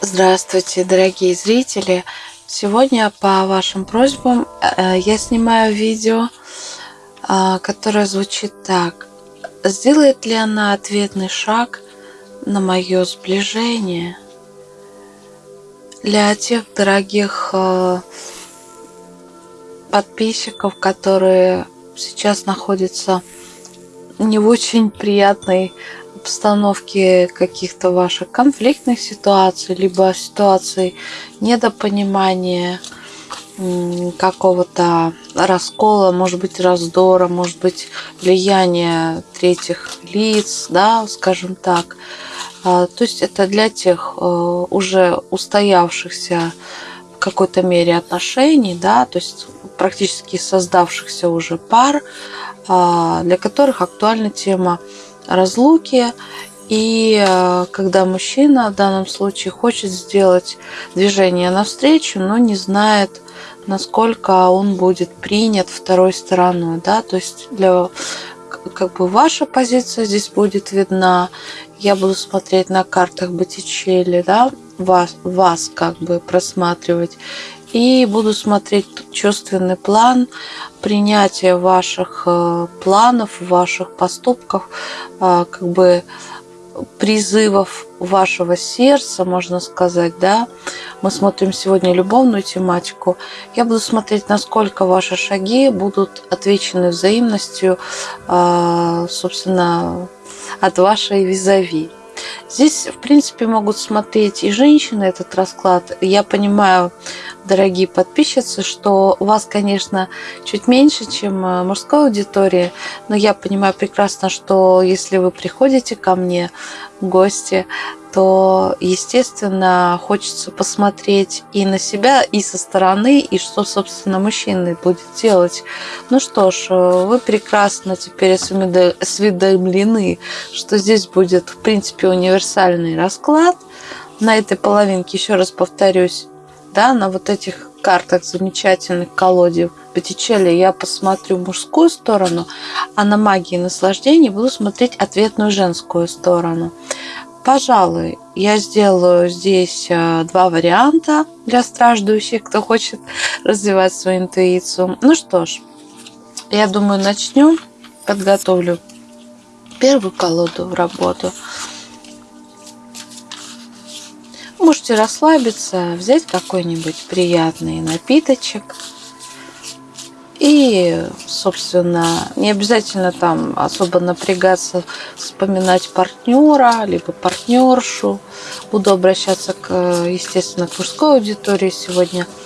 Здравствуйте, дорогие зрители! Сегодня по вашим просьбам э, я снимаю видео, э, которое звучит так. Сделает ли она ответный шаг на мое сближение? Для тех дорогих э, подписчиков, которые сейчас находятся не в очень приятной обстановке каких-то ваших конфликтных ситуаций, либо ситуаций недопонимания, какого-то раскола, может быть, раздора, может быть, влияния третьих лиц, да, скажем так. А, то есть это для тех э, уже устоявшихся в какой-то мере отношений, да, то есть практически создавшихся уже пар, а, для которых актуальна тема разлуки. И э, когда мужчина в данном случае хочет сделать движение навстречу, но не знает, насколько он будет принят второй стороной, да, то есть для как бы ваша позиция здесь будет видна. Я буду смотреть на картах Боттичелли, да, вас, вас как бы просматривать. И буду смотреть чувственный план принятия ваших э, планов, ваших поступков, э, как бы призывов вашего сердца, можно сказать, да. Мы смотрим сегодня любовную тематику. Я буду смотреть, насколько ваши шаги будут отвечены взаимностью, э, собственно, от вашей визави. Здесь, в принципе, могут смотреть и женщины этот расклад. Я понимаю, дорогие подписчицы, что у вас, конечно, чуть меньше, чем э, мужской аудитории, но я понимаю прекрасно, что если вы приходите ко мне в гости, то, естественно, хочется посмотреть и на себя, и со стороны, и что, собственно, мужчина будет делать. Ну что ж, э, вы прекрасно теперь осведомлены, что здесь будет, в принципе, универсальный расклад. На этой половинке, еще раз повторюсь, да, на вот этих картах замечательных колоде Боттичелли я посмотрю мужскую сторону, а на магии наслаждения буду смотреть ответную женскую сторону. Пожалуй, я сделаю здесь э, два варианта для страждущих, кто хочет развивать свою интуицию. Ну что ж, я думаю, начнем. Подготовлю первую колоду в работу. Можете расслабиться, взять какой-нибудь приятный напиточек – и, собственно, не обязательно там особо напрягаться, вспоминать партнера, либо партнершу. Буду обращаться, к, естественно, к мужской аудитории сегодня –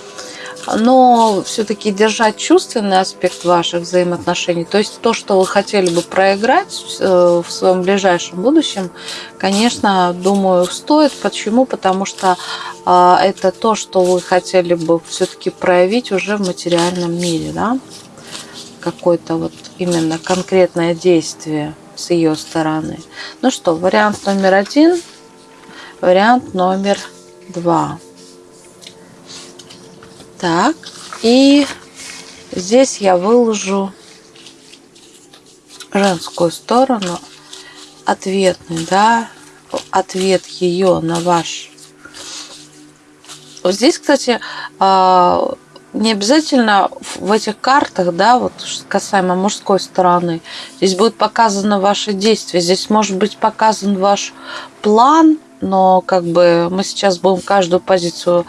но все-таки держать чувственный аспект ваших взаимоотношений, то есть то, что вы хотели бы проиграть э, в своем ближайшем будущем, конечно, думаю, стоит. Почему? Потому что э, это то, что вы хотели бы все-таки проявить уже в материальном мире, да? Какое-то вот именно конкретное действие с ее стороны. Ну что, вариант номер один, вариант номер два. Так, и здесь я выложу женскую сторону, ответный, да, ответ ее на ваш. Вот здесь, кстати, а, не обязательно в этих картах, да, вот касаемо мужской стороны, здесь будет показано ваше действие, здесь может быть показан ваш план, но как бы мы сейчас будем каждую позицию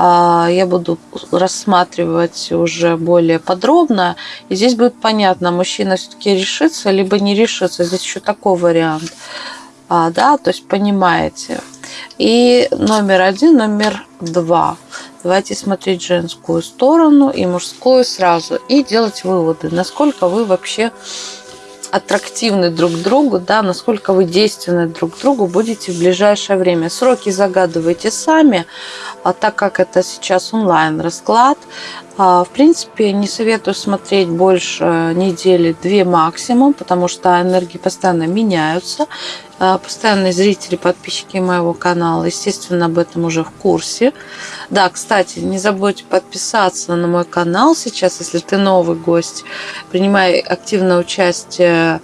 а, я буду рассматривать уже более подробно. И здесь будет понятно, мужчина все-таки решится, либо не решится. Здесь еще такой вариант. А, да, то есть понимаете. И номер один, номер два. Давайте смотреть женскую сторону и мужскую сразу. И делать выводы, насколько вы вообще аттрактивны друг другу, да, насколько вы действенны друг другу будете в ближайшее время. Сроки загадывайте сами, А так как это сейчас онлайн расклад, в принципе, не советую смотреть больше недели, две максимум, потому что энергии постоянно меняются. А, постоянные зрители, подписчики моего канала, естественно, об этом уже в курсе. Да, кстати, не забудьте подписаться на мой канал сейчас, если ты новый гость. Принимай активное участие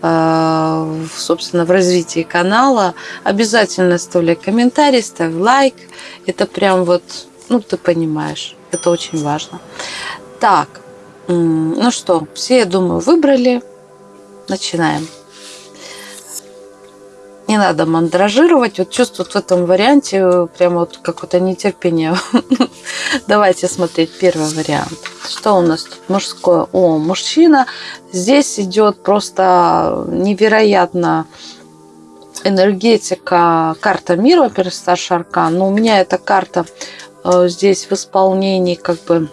а, собственно, в развитии канала. Обязательно оставляй комментарий, ставь лайк. Это прям вот, ну, ты понимаешь, это очень важно. Так, ну что, все, я думаю, выбрали. Начинаем не надо мандражировать. Вот чувствуют в этом варианте э, прямо вот какое-то нетерпение. Давайте смотреть первый вариант. Что у нас тут мужское? О, мужчина. Здесь идет просто невероятно энергетика, карта мира, во-первых, старший аркан. Но у меня эта карта здесь в исполнении как бы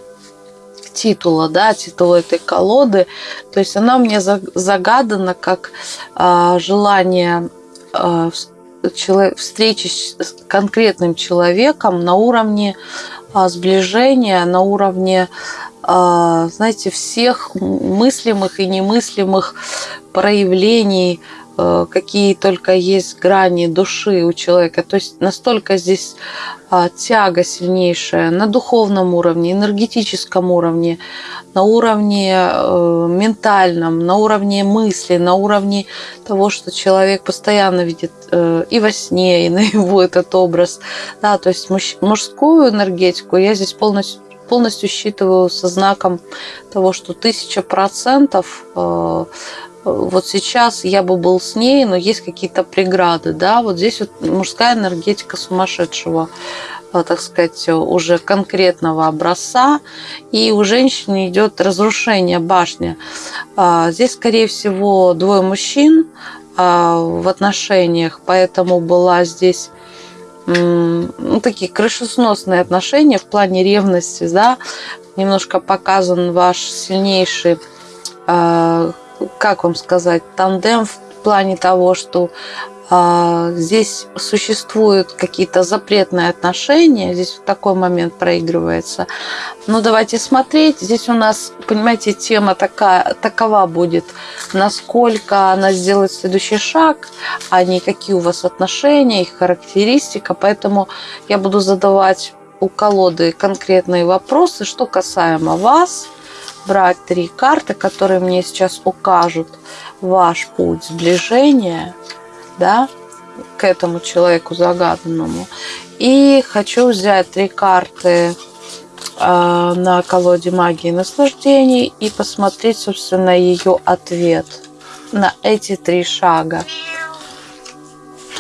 титула, да, титула этой колоды. То есть она мне загадана как э, желание Э, встречи с конкретным человеком на уровне а, сближения, на уровне, а, знаете, всех мыслимых и немыслимых проявлений Э, какие только есть грани души у человека. То есть настолько здесь а, тяга сильнейшая на духовном уровне, энергетическом уровне, на уровне э, ментальном, на уровне мысли, на уровне того, что человек постоянно видит э, и во сне, и на его этот образ. Да, то есть мужскую энергетику я здесь полностью полностью считываю со знаком того, что тысяча процентов вот сейчас я бы был с ней, но есть какие-то преграды, да, вот здесь вот мужская энергетика сумасшедшего, э, так сказать, уже конкретного образца, и у женщины идет разрушение башни. А, здесь, скорее всего, двое мужчин а, в отношениях, поэтому была здесь ну, такие крышесносные отношения в плане ревности, да, немножко показан ваш сильнейший а, как вам сказать, тандем в плане того, что а, здесь существуют какие-то запретные отношения, здесь в такой момент проигрывается. Но давайте смотреть. Здесь у нас, понимаете, тема такая, такова будет, насколько она сделает следующий шаг, а не какие у вас отношения, их характеристика. Поэтому я буду задавать у колоды конкретные вопросы, что касаемо вас, брать три карты, которые мне сейчас укажут ваш путь сближения, да, к этому человеку загаданному. И хочу взять три карты э, на колоде магии наслаждений и посмотреть, собственно, ее ответ на эти три шага.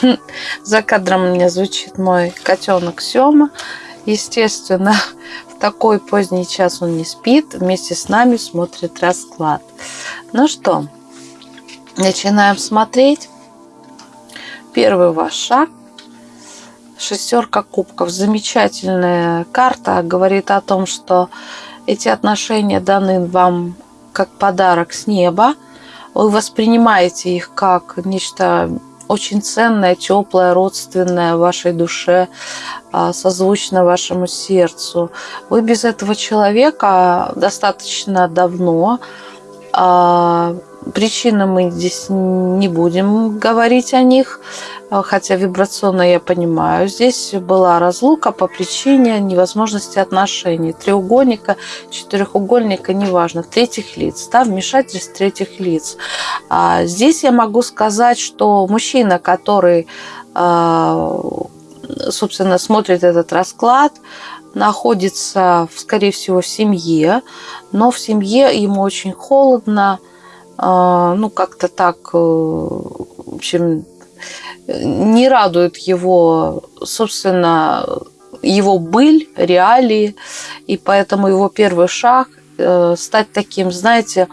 За кадром меня звучит мой котенок Сема. Естественно, такой поздний час он не спит, вместе с нами смотрит расклад. Ну что, начинаем смотреть. Первый ваш шаг. Шестерка кубков. Замечательная карта. Говорит о том, что эти отношения даны вам как подарок с неба. Вы воспринимаете их как нечто очень ценное, теплое, родственное вашей душе, а, созвучно вашему сердцу. Вы без этого человека достаточно давно. Причины мы здесь не будем говорить о них. А, хотя вибрационно я понимаю. Здесь была разлука по причине невозможности отношений. Треугольника, четырехугольника, неважно, третьих лиц, да, вмешательств третьих лиц. А здесь я могу сказать, что мужчина, который, а, собственно, смотрит этот расклад, находится, скорее всего, в семье, но в семье ему очень холодно, ну, как-то так, э, в общем, не радует его, собственно, его быль, реалии, и поэтому его первый шаг э, стать таким, знаете,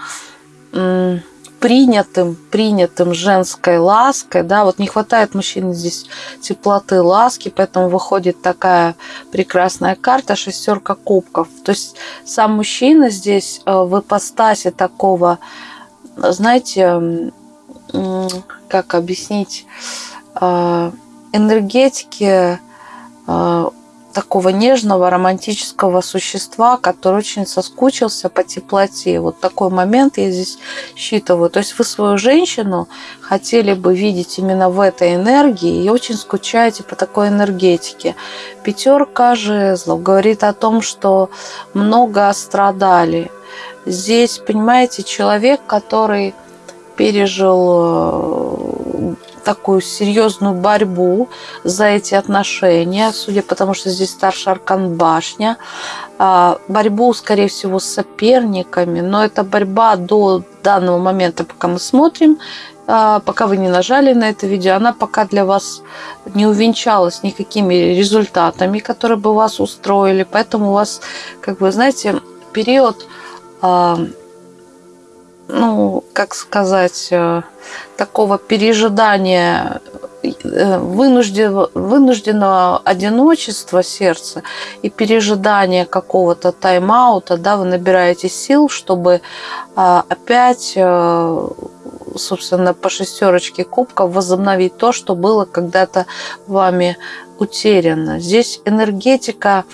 принятым, принятым женской лаской, да, вот не хватает мужчине здесь теплоты, ласки, поэтому выходит такая прекрасная карта, шестерка кубков. То есть сам мужчина здесь э, в ипостасе такого, знаете, как объяснить, а, энергетики а, такого нежного романтического существа, который очень соскучился по теплоте. Вот такой момент я здесь считываю. То есть вы свою женщину хотели бы видеть именно в этой энергии и очень скучаете по такой энергетике. Пятерка жезлов говорит о том, что много страдали. Здесь, понимаете, человек, который пережил э, такую серьезную борьбу за эти отношения, судя по тому, что здесь старший аркан башня, а, борьбу, скорее всего, с соперниками, но эта борьба до данного момента, пока мы смотрим, а, пока вы не нажали на это видео, она пока для вас не увенчалась никакими результатами, которые бы вас устроили, поэтому у вас, как вы знаете, период ну, как сказать, э, такого пережидания э, вынужденного, вынужденного одиночества сердца и пережидания какого-то тайм-аута, да, вы набираете сил, чтобы а, опять, э, собственно, по шестерочке кубков возобновить то, что было когда-то вами утеряно. Здесь энергетика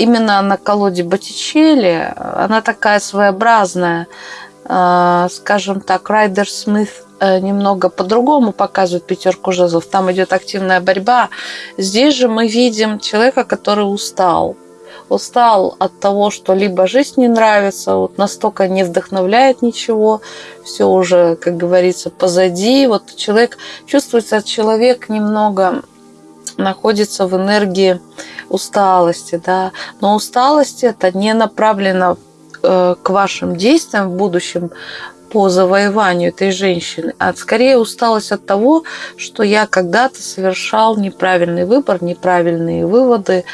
именно на колоде Боттичелли, она такая своеобразная, а, скажем так, Райдер Смит э, немного по-другому показывает пятерку жезлов. Там идет активная борьба. Здесь же мы видим человека, который устал. Устал от того, что либо жизнь не нравится, вот настолько не вдохновляет ничего, все уже, как говорится, позади. Вот человек, чувствуется, человек немного находится в энергии усталости, да, но усталость это не направлено Э, к вашим действиям в будущем по завоеванию этой женщины, а скорее усталость от того, что я когда-то совершал неправильный выбор, неправильные выводы.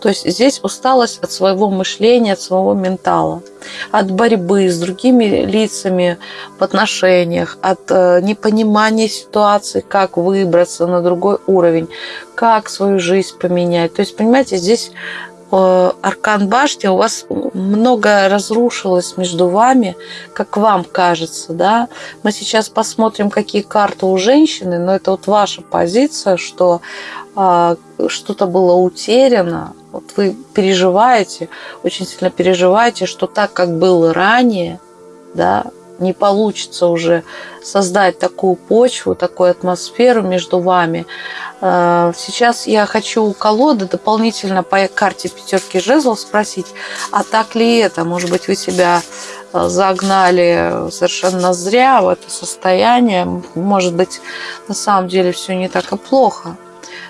То есть здесь усталость от своего мышления, от своего ментала, от борьбы с другими лицами в отношениях, от э, непонимания ситуации, как выбраться на другой уровень, как свою жизнь поменять. То есть, понимаете, здесь Э, аркан башни, у вас много разрушилось между вами, как вам кажется, да. Мы сейчас посмотрим, какие карты у женщины, но это вот ваша позиция, что а, что-то было утеряно, вот вы переживаете, очень сильно переживаете, что так, как было ранее, да, не получится уже создать такую почву, такую атмосферу между вами. Э, сейчас я хочу у колоды дополнительно по карте пятерки жезлов спросить, а так ли это? Может быть, вы себя э, загнали совершенно зря в это состояние. Может быть, на самом деле все не так и плохо.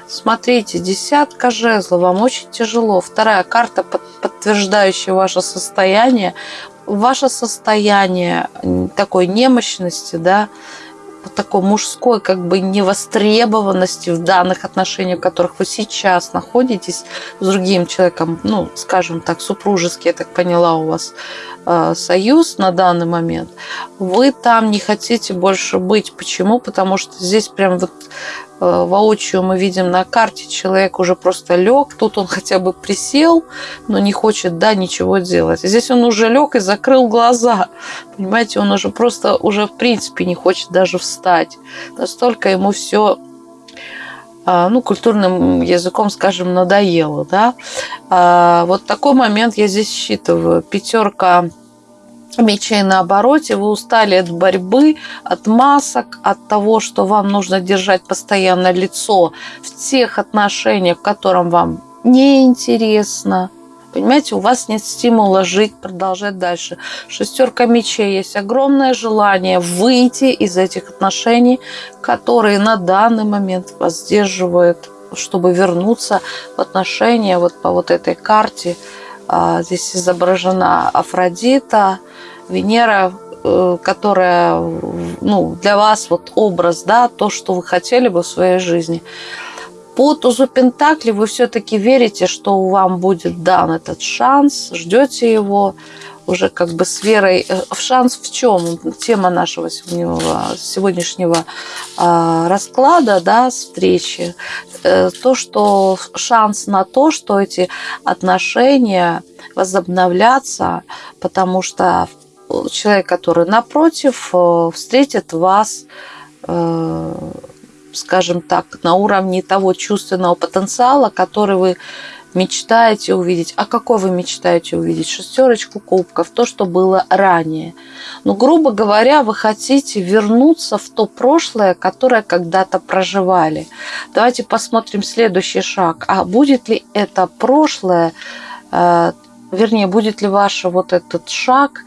Смотрите, десятка жезлов, вам очень тяжело. Вторая карта, подтверждающая ваше состояние, ваше состояние такой немощности, да, такой мужской как бы невостребованности в данных отношениях, в которых вы сейчас находитесь с другим человеком, ну, скажем так, супружеский, я так поняла, у вас э, союз на данный момент, вы там не хотите больше быть. Почему? Потому что здесь прям вот воочию мы видим на карте, человек уже просто лег, тут он хотя бы присел, но не хочет, да, ничего делать. Здесь он уже лег и закрыл глаза, понимаете, он уже просто, уже в принципе не хочет даже встать. Настолько ему все а, ну, культурным языком, скажем, надоело, да. А, вот такой момент я здесь считываю. Пятерка мечей на обороте, вы устали от борьбы, от масок, от того, что вам нужно держать постоянно лицо в тех отношениях, в котором вам неинтересно. Понимаете, у вас нет стимула жить, продолжать дальше. Шестерка мечей есть огромное желание выйти из этих отношений, которые на данный момент вас сдерживают, чтобы вернуться в отношения вот по вот этой карте. А, здесь изображена Афродита, Венера, э, которая ну, для вас вот образ, да, то, что вы хотели бы в своей жизни. По тузу Пентакли вы все-таки верите, что вам будет дан этот шанс, ждете его уже как бы с верой. Э, в шанс в чем? Тема нашего сегодняшнего, сегодняшнего а, расклада, да, встречи. Э, то, что шанс на то, что эти отношения возобновлятся, потому что человек, который напротив, э, встретит вас, скажем так, на уровне того чувственного потенциала, который вы мечтаете увидеть. А какой вы мечтаете увидеть? Шестерочку кубков, то, что было ранее. Ну, грубо говоря, вы хотите вернуться в то прошлое, которое когда-то проживали. Давайте посмотрим следующий шаг. А будет ли это прошлое, э, вернее, будет ли ваш вот этот шаг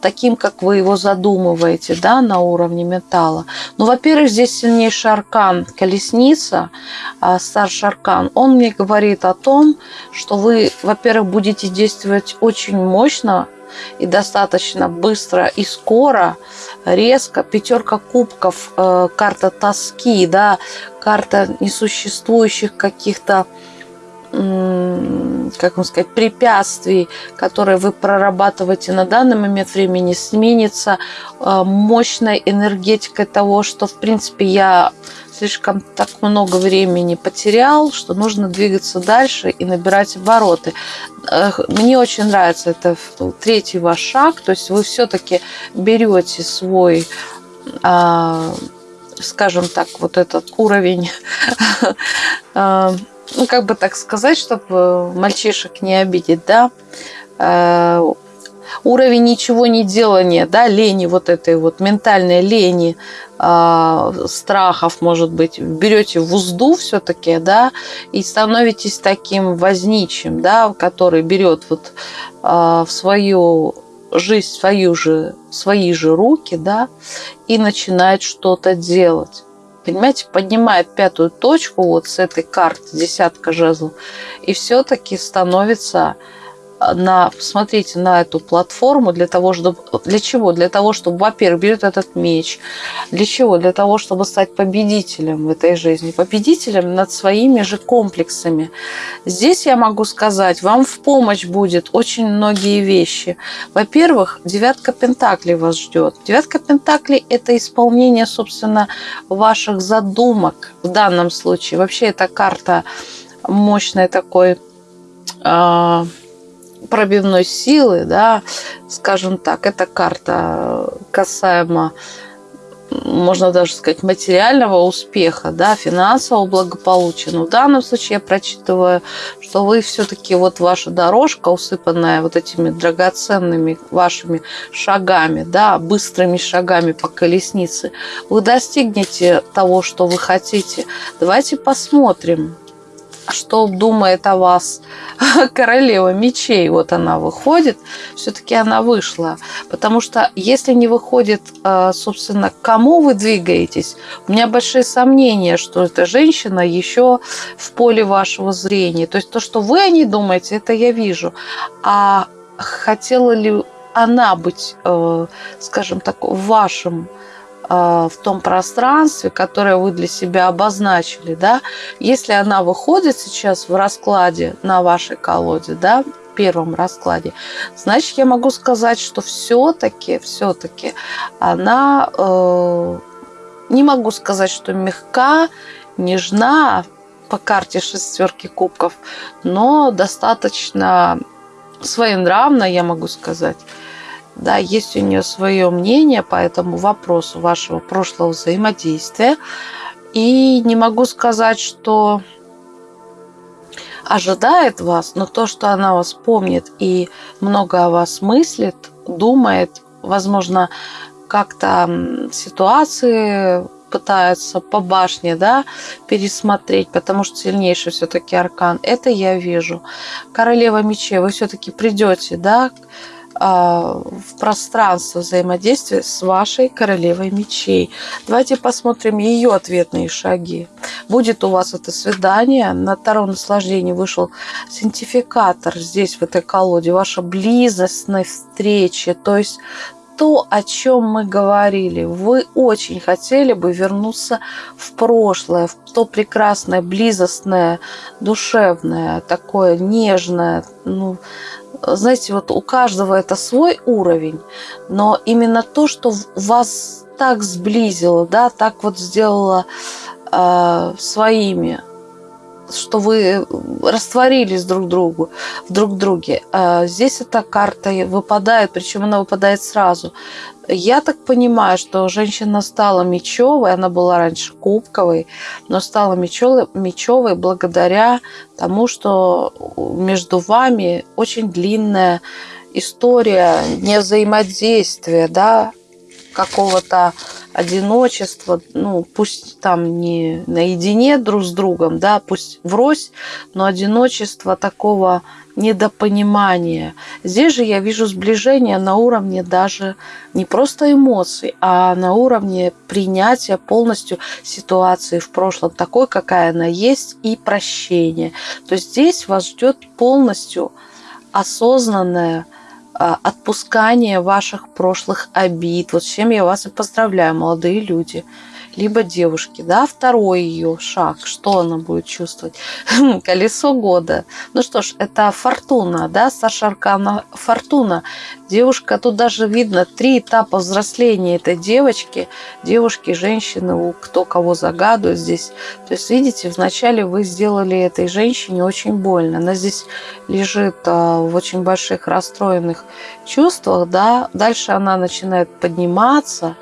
таким, как вы его задумываете, да, на уровне металла. Ну, во-первых, здесь сильнейший аркан колесница, а, старший аркан. Он мне говорит о том, что вы, во-первых, будете действовать очень мощно и достаточно быстро и скоро, резко. Пятерка кубков, э, карта тоски, да, карта несуществующих каких-то как вам сказать, препятствий, которые вы прорабатываете на данный момент времени, сменится э, мощной энергетикой того, что, в принципе, я слишком так много времени потерял, что нужно двигаться дальше и набирать обороты. Мне очень нравится это третий ваш шаг, то есть вы все-таки берете свой а, скажем так, вот этот уровень а, ну, как бы так сказать, чтобы мальчишек не обидеть, да, э, уровень ничего не делания, да, лени вот этой вот ментальной лени, э, страхов, может быть, берете в узду все-таки, да, и становитесь таким возничим, да, который берет вот э, в свою жизнь свою же, свои же руки, да, и начинает что-то делать понимаете, поднимает пятую точку вот с этой карты, десятка жезлов, и все-таки становится на, посмотрите на эту платформу для того, чтобы... Для чего? Для того, чтобы, во-первых, берет этот меч. Для чего? Для того, чтобы стать победителем в этой жизни. Победителем над своими же комплексами. Здесь я могу сказать, вам в помощь будет очень многие вещи. Во-первых, девятка пентаклей вас ждет. Девятка пентаклей – это исполнение, собственно, ваших задумок в данном случае. Вообще, эта карта мощной такой а, пробивной силы, да, скажем так, эта карта касаемо, можно даже сказать, материального успеха, да, финансового благополучия. Но в данном случае я прочитываю, что вы все-таки вот ваша дорожка, усыпанная вот этими драгоценными вашими шагами, да, быстрыми шагами по колеснице, вы достигнете того, что вы хотите. Давайте посмотрим, что думает о вас королева мечей. Вот она выходит, все-таки она вышла. Потому что если не выходит, э, собственно, к кому вы двигаетесь, у меня большие сомнения, что эта женщина еще в поле вашего зрения. То есть то, что вы о ней думаете, это я вижу. А хотела ли она быть, э, скажем так, в вашем а, в том пространстве, которое вы для себя обозначили, да, если она выходит сейчас в раскладе на вашей колоде, да, первом раскладе, значит, я могу сказать, что все-таки, все-таки она, э, не могу сказать, что мягка, нежна по карте шестерки кубков, но достаточно своенравна, я могу сказать. Да, есть у нее свое мнение по этому вопросу вашего прошлого взаимодействия. И не могу сказать, что ожидает вас, но то, что она вас помнит и много о вас мыслит, думает, возможно, как-то ситуации пытается по башне да, пересмотреть, потому что сильнейший все-таки аркан. Это я вижу. Королева мечей, вы все-таки придете, да, в пространство взаимодействия с вашей королевой мечей. Давайте посмотрим ее ответные шаги. Будет у вас это свидание. На втором наслаждении вышел синтификатор здесь, в этой колоде. Ваша близостная встреча. То есть то, о чем мы говорили. Вы очень хотели бы вернуться в прошлое, в то прекрасное, близостное, душевное, такое нежное, ну, знаете, вот у каждого это свой уровень, но именно то, что вас так сблизило, да, так вот сделало э, своими, что вы растворились друг другу, друг друге. А здесь эта карта выпадает, причем она выпадает сразу. Я так понимаю, что женщина стала мечевой, она была раньше кубковой, но стала мечевой, мечевой благодаря тому, что между вами очень длинная история не взаимодействия, да, какого-то одиночества, ну, пусть там не наедине друг с другом, да, пусть врозь, но одиночество такого недопонимания. Здесь же я вижу сближение на уровне даже не просто эмоций, а на уровне принятия полностью ситуации в прошлом такой, какая она есть, и прощения. То есть здесь вас ждет полностью осознанное отпускание ваших прошлых обид. Вот с чем я вас и поздравляю, молодые люди либо девушки, да, второй ее шаг, что она будет чувствовать? Колесо года. Ну что ж, это фортуна, да, Саша Аркана фортуна. Девушка, тут даже видно три этапа взросления этой девочки, девушки, женщины, кто кого загадывает здесь. То есть, видите, вначале вы сделали этой женщине очень больно. Она здесь лежит а, в очень больших расстроенных чувствах, да, дальше она начинает подниматься,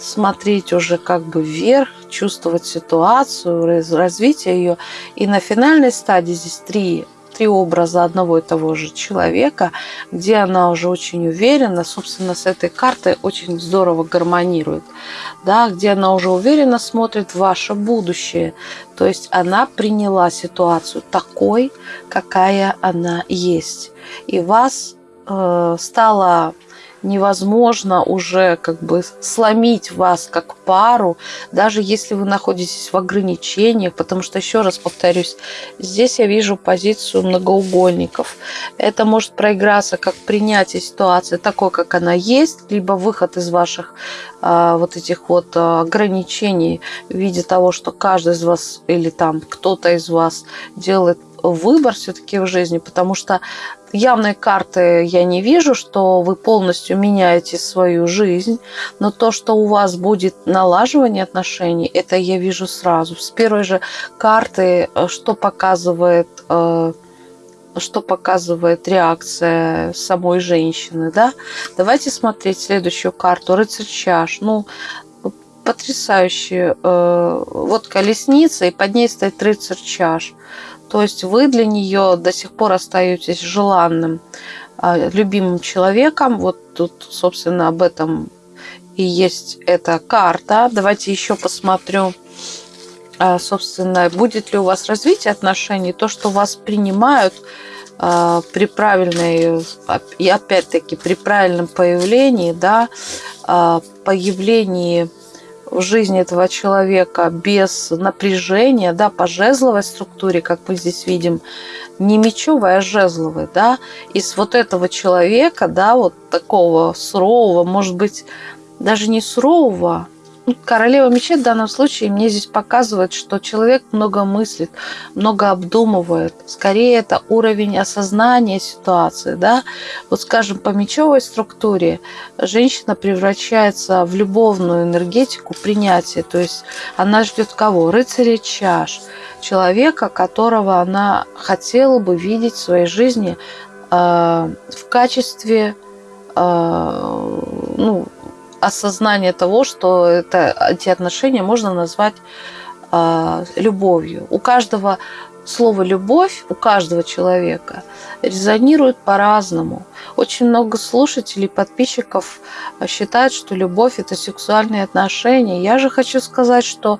смотреть уже как бы вверх, чувствовать ситуацию, развитие ее. И на финальной стадии здесь три, три образа одного и того же человека, где она уже очень уверена, собственно, с этой картой очень здорово гармонирует, да, где она уже уверенно смотрит ваше будущее. То есть она приняла ситуацию такой, какая она есть. И вас э, стало невозможно уже как бы сломить вас как пару, даже если вы находитесь в ограничениях, потому что, еще раз повторюсь, здесь я вижу позицию многоугольников. Это может проиграться как принятие ситуации такой, как она есть, либо выход из ваших а, вот этих вот а, ограничений в виде того, что каждый из вас или там кто-то из вас делает выбор все-таки в жизни, потому что явной карты я не вижу, что вы полностью меняете свою жизнь, но то, что у вас будет налаживание отношений, это я вижу сразу. С первой же карты, э, что показывает э, что показывает реакция самой женщины, да? Давайте смотреть следующую карту. Рыцарь чаш. Ну, потрясающе. Э, вот колесница, и под ней стоит рыцарь чаш. То есть вы для нее до сих пор остаетесь желанным, а, любимым человеком. Вот тут, собственно, об этом и есть эта карта. Давайте еще посмотрю, а, собственно, будет ли у вас развитие отношений, то, что вас принимают а, при правильной, и опять-таки при правильном появлении, да, появлении в жизни этого человека без напряжения, да, по жезловой структуре, как мы здесь видим, не мечевой, а жезловой, да, из вот этого человека, да, вот такого сурового, может быть, даже не сурового, королева мечей в данном случае мне здесь показывает, что человек много мыслит, много обдумывает. Скорее, это уровень осознания ситуации. Да? Вот, скажем, по мечевой структуре женщина превращается в любовную энергетику принятия. То есть она ждет кого? Рыцаря чаш. Человека, которого она хотела бы видеть в своей жизни э, в качестве э, ну, осознание того, что это, эти отношения можно назвать э, любовью. У каждого слово «любовь» у каждого человека резонирует по-разному. Очень много слушателей, подписчиков считают, что любовь – это сексуальные отношения. Я же хочу сказать, что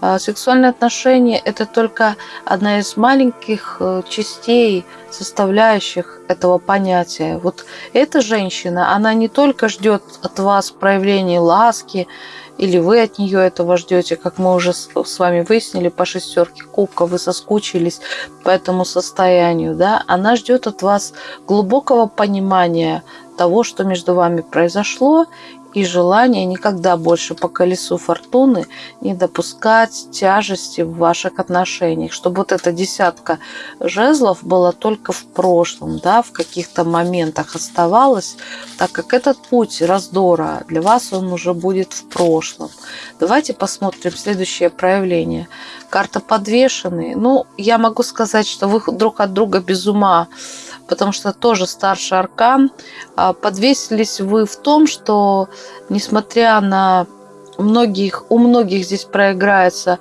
а, сексуальные отношения – это только одна из маленьких э, частей, составляющих этого понятия. Вот эта женщина, она не только ждет от вас проявления ласки, или вы от нее этого ждете, как мы уже с вами выяснили по шестерке кубка, вы соскучились по этому состоянию, да, она ждет от вас глубокого понимания того, что между вами произошло, и желание никогда больше по колесу фортуны не допускать тяжести в ваших отношениях, чтобы вот эта десятка жезлов была только в прошлом, да, в каких-то моментах оставалась, так как этот путь раздора для вас он уже будет в прошлом. Давайте посмотрим следующее проявление. Карта подвешенные. Ну, я могу сказать, что вы друг от друга без ума потому что тоже старший аркан. А, подвесились вы в том, что несмотря на многих, у многих здесь проиграется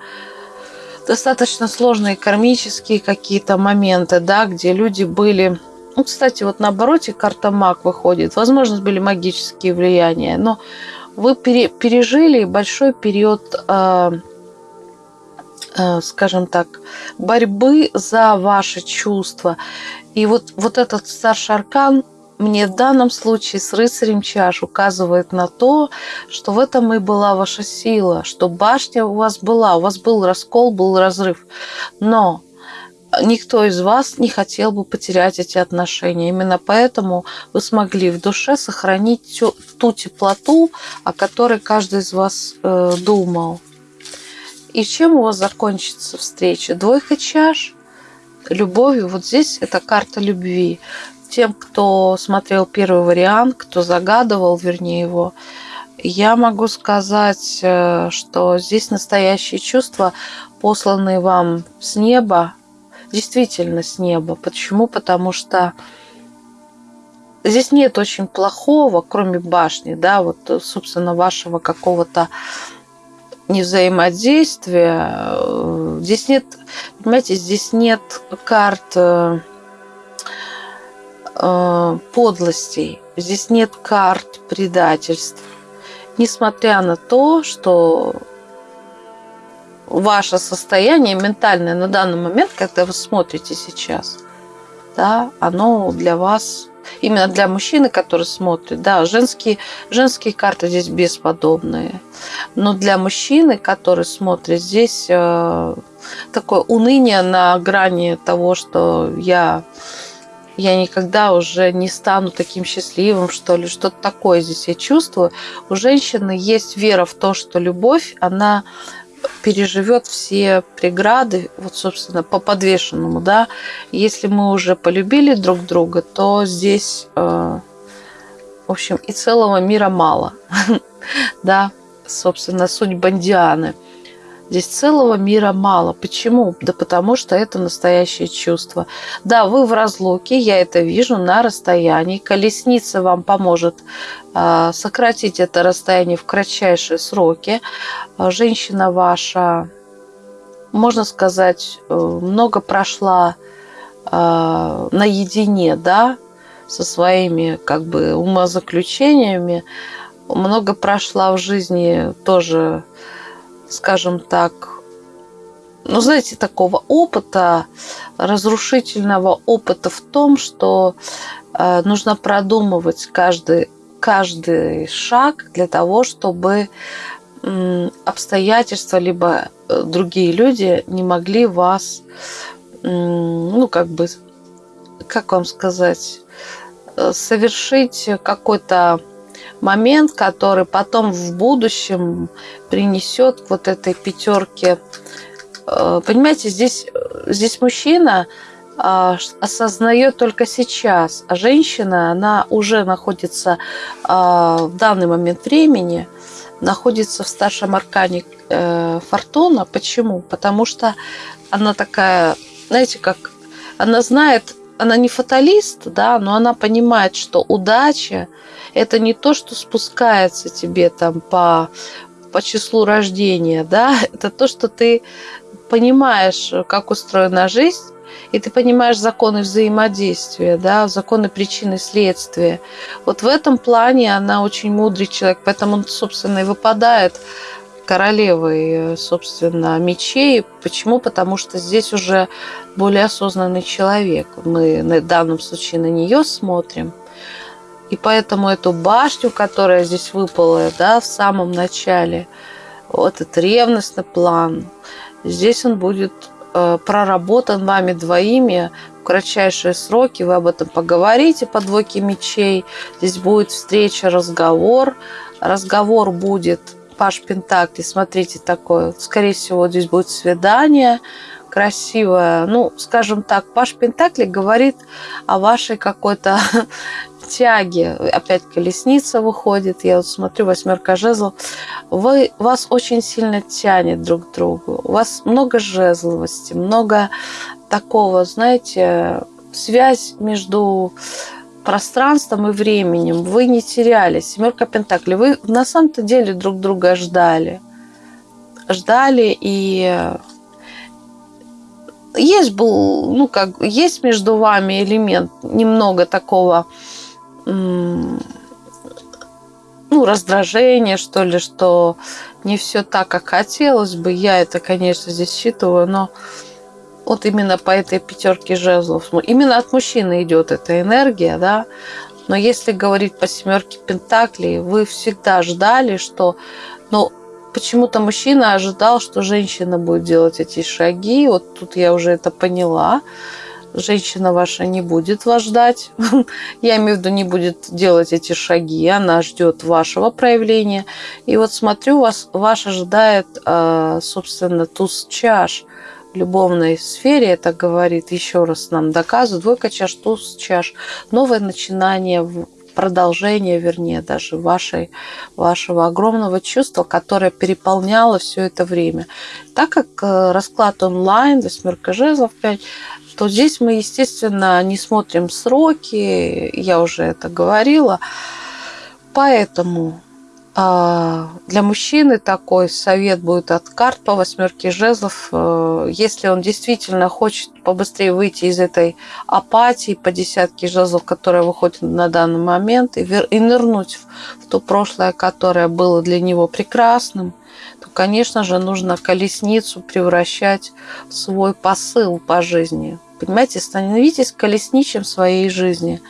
достаточно сложные кармические какие-то моменты, да, где люди были... Ну, кстати, вот на обороте карта маг выходит. Возможно, были магические влияния, но вы пере, пережили большой период э, Э, скажем так, борьбы за ваши чувства. И вот, вот этот старший аркан мне в данном случае с рыцарем чаш указывает на то, что в этом и была ваша сила, что башня у вас была, у вас был раскол, был разрыв. Но никто из вас не хотел бы потерять эти отношения. Именно поэтому вы смогли в душе сохранить ту теплоту, о которой каждый из вас э, думал. И чем у вас закончится встреча? Двойка чаш, любовью. Вот здесь это карта любви. Тем, кто смотрел первый вариант, кто загадывал, вернее, его, я могу сказать, э, что здесь настоящие чувства, посланные вам с неба, действительно с неба. Почему? Потому что здесь нет очень плохого, кроме башни, да, вот, собственно, вашего какого-то не взаимодействия. Здесь нет, понимаете, здесь нет карт э, э, подлостей, здесь нет карт предательств. Несмотря на то, что ваше состояние ментальное на данный момент, когда вы смотрите сейчас, да, оно для вас именно для мужчины, который смотрит, да, женские, женские карты здесь бесподобные. Но для мужчины, который смотрит, здесь э, такое уныние на грани того, что я, я никогда уже не стану таким счастливым, что ли, что-то такое здесь я чувствую. У женщины есть вера в то, что любовь, она переживет все преграды, вот, собственно, по подвешенному, да. Если мы уже полюбили друг друга, то здесь, э, в общем, и целого мира мало, да, собственно, суть Бандианы – Здесь целого мира мало. Почему? Да потому что это настоящее чувство. Да, вы в разлуке, я это вижу на расстоянии. Колесница вам поможет э, сократить это расстояние в кратчайшие сроки. А, женщина ваша, можно сказать, э, много прошла э, наедине, да, со своими как бы умозаключениями. Много прошла в жизни тоже скажем так, ну, знаете, такого опыта, разрушительного опыта в том, что э, нужно продумывать каждый, каждый шаг для того, чтобы э, обстоятельства либо э, другие люди не могли вас, э, ну, как бы, как вам сказать, э, совершить какой-то момент, который потом в будущем принесет вот этой пятерке. Э, понимаете, здесь, здесь мужчина а, осознает только сейчас, а женщина, она уже находится а, в данный момент времени, находится в старшем аркане э, Фортуна. Почему? Потому что она такая, знаете, как она знает, она не фаталист, да, но она понимает, что удача это не то, что спускается тебе там по, по числу рождения, да, это то, что ты понимаешь, как устроена жизнь, и ты понимаешь законы взаимодействия, да, законы причины и следствия. Вот в этом плане она очень мудрый человек, поэтому он, собственно, и выпадает королевой, собственно, мечей. Почему? Потому что здесь уже более осознанный человек. Мы в данном случае на нее смотрим – и поэтому эту башню, которая здесь выпала да, в самом начале, вот этот ревностный план, здесь он будет э, проработан вами двоими кратчайшие сроки вы об этом поговорите по двойке мечей. Здесь будет встреча, разговор. Разговор будет Паш Пентакли, смотрите, такое, скорее всего, здесь будет свидание красивое. Ну, скажем так, Паш Пентакли говорит о вашей какой-то тяге. Опять колесница выходит. Я вот смотрю, восьмерка жезлов. Вы, вас очень сильно тянет друг к другу. У вас много жезловости, много такого, знаете, связь между пространством и временем. Вы не теряли. Семерка Пентакли. Вы на самом-то деле друг друга ждали. Ждали и есть был, ну как, есть между вами элемент немного такого ну, раздражение, что ли, что не все так, как хотелось бы. Я это, конечно, здесь считываю, но вот именно по этой пятерке жезлов, именно от мужчины идет эта энергия, да. Но если говорить по семерке пентаклей, вы всегда ждали, что, ну, почему-то мужчина ожидал, что женщина будет делать эти шаги. Вот тут я уже это поняла женщина ваша не будет вас ждать. Я имею в виду, не будет делать эти шаги. Она ждет вашего проявления. И вот смотрю, вас, вас ожидает, а, собственно, туз чаш любовной сфере. Это говорит еще раз нам доказывает. Двойка чаш, туз чаш. Новое начинание, продолжение, вернее, даже вашей, вашего огромного чувства, которое переполняло все это время. Так как э, расклад онлайн, восьмерка жезлов 5, то здесь мы, естественно, не смотрим сроки, я уже это говорила. Поэтому для мужчины такой совет будет от карт по восьмерке жезлов. Э, если он действительно хочет побыстрее выйти из этой апатии по десятке жезлов, которая выходит на данный момент, и, и нырнуть в, то прошлое, которое было для него прекрасным, то, конечно же, нужно колесницу превращать в свой посыл по жизни. Понимаете, становитесь колесничем своей жизни.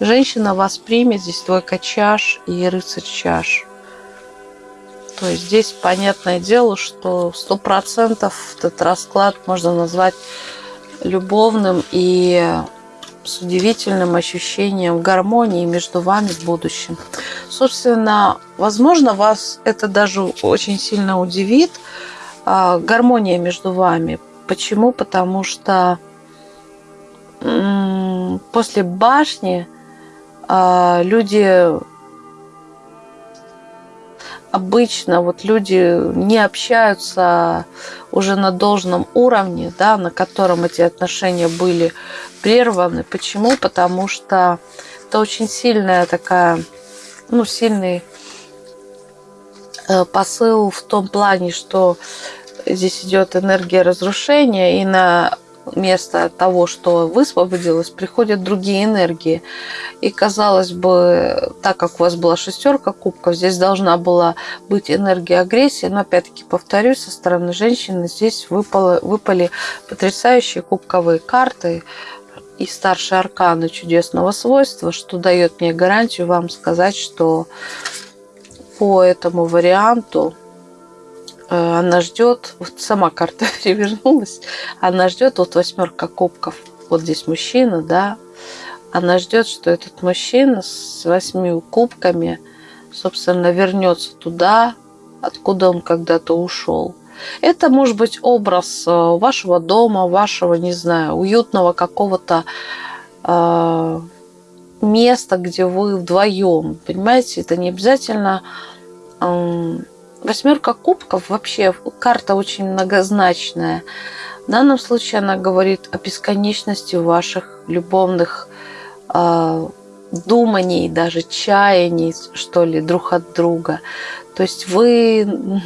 Женщина вас примет, здесь двойка чаш и рыцарь чаш. То есть здесь понятное дело, что сто процентов этот расклад можно назвать любовным и с удивительным ощущением гармонии между вами в будущем. Собственно, возможно, вас это даже очень сильно удивит, а, гармония между вами. Почему? Потому что после башни а, люди обычно вот люди не общаются уже на должном уровне, да, на котором эти отношения были прерваны. Почему? Потому что это очень сильная такая, ну, сильный э, посыл в том плане, что здесь идет энергия разрушения, и на вместо того, что высвободилось, приходят другие энергии. И казалось бы, так как у вас была шестерка кубков, здесь должна была быть энергия агрессии, но опять-таки повторюсь, со стороны женщины здесь выпало, выпали потрясающие кубковые карты и старшие арканы чудесного свойства, что дает мне гарантию вам сказать, что по этому варианту она ждет, вот сама карта перевернулась, она ждет, вот восьмерка кубков, вот здесь мужчина, да, она ждет, что этот мужчина с восьми кубками, собственно, вернется туда, откуда он когда-то ушел. Это может быть образ э, вашего дома, вашего, не знаю, уютного какого-то э, места, где вы вдвоем. Понимаете, это не обязательно э, Восьмерка кубков вообще карта очень многозначная. В данном случае она говорит о бесконечности ваших любовных э, думаний, даже чаяний, что ли, друг от друга. То есть вы,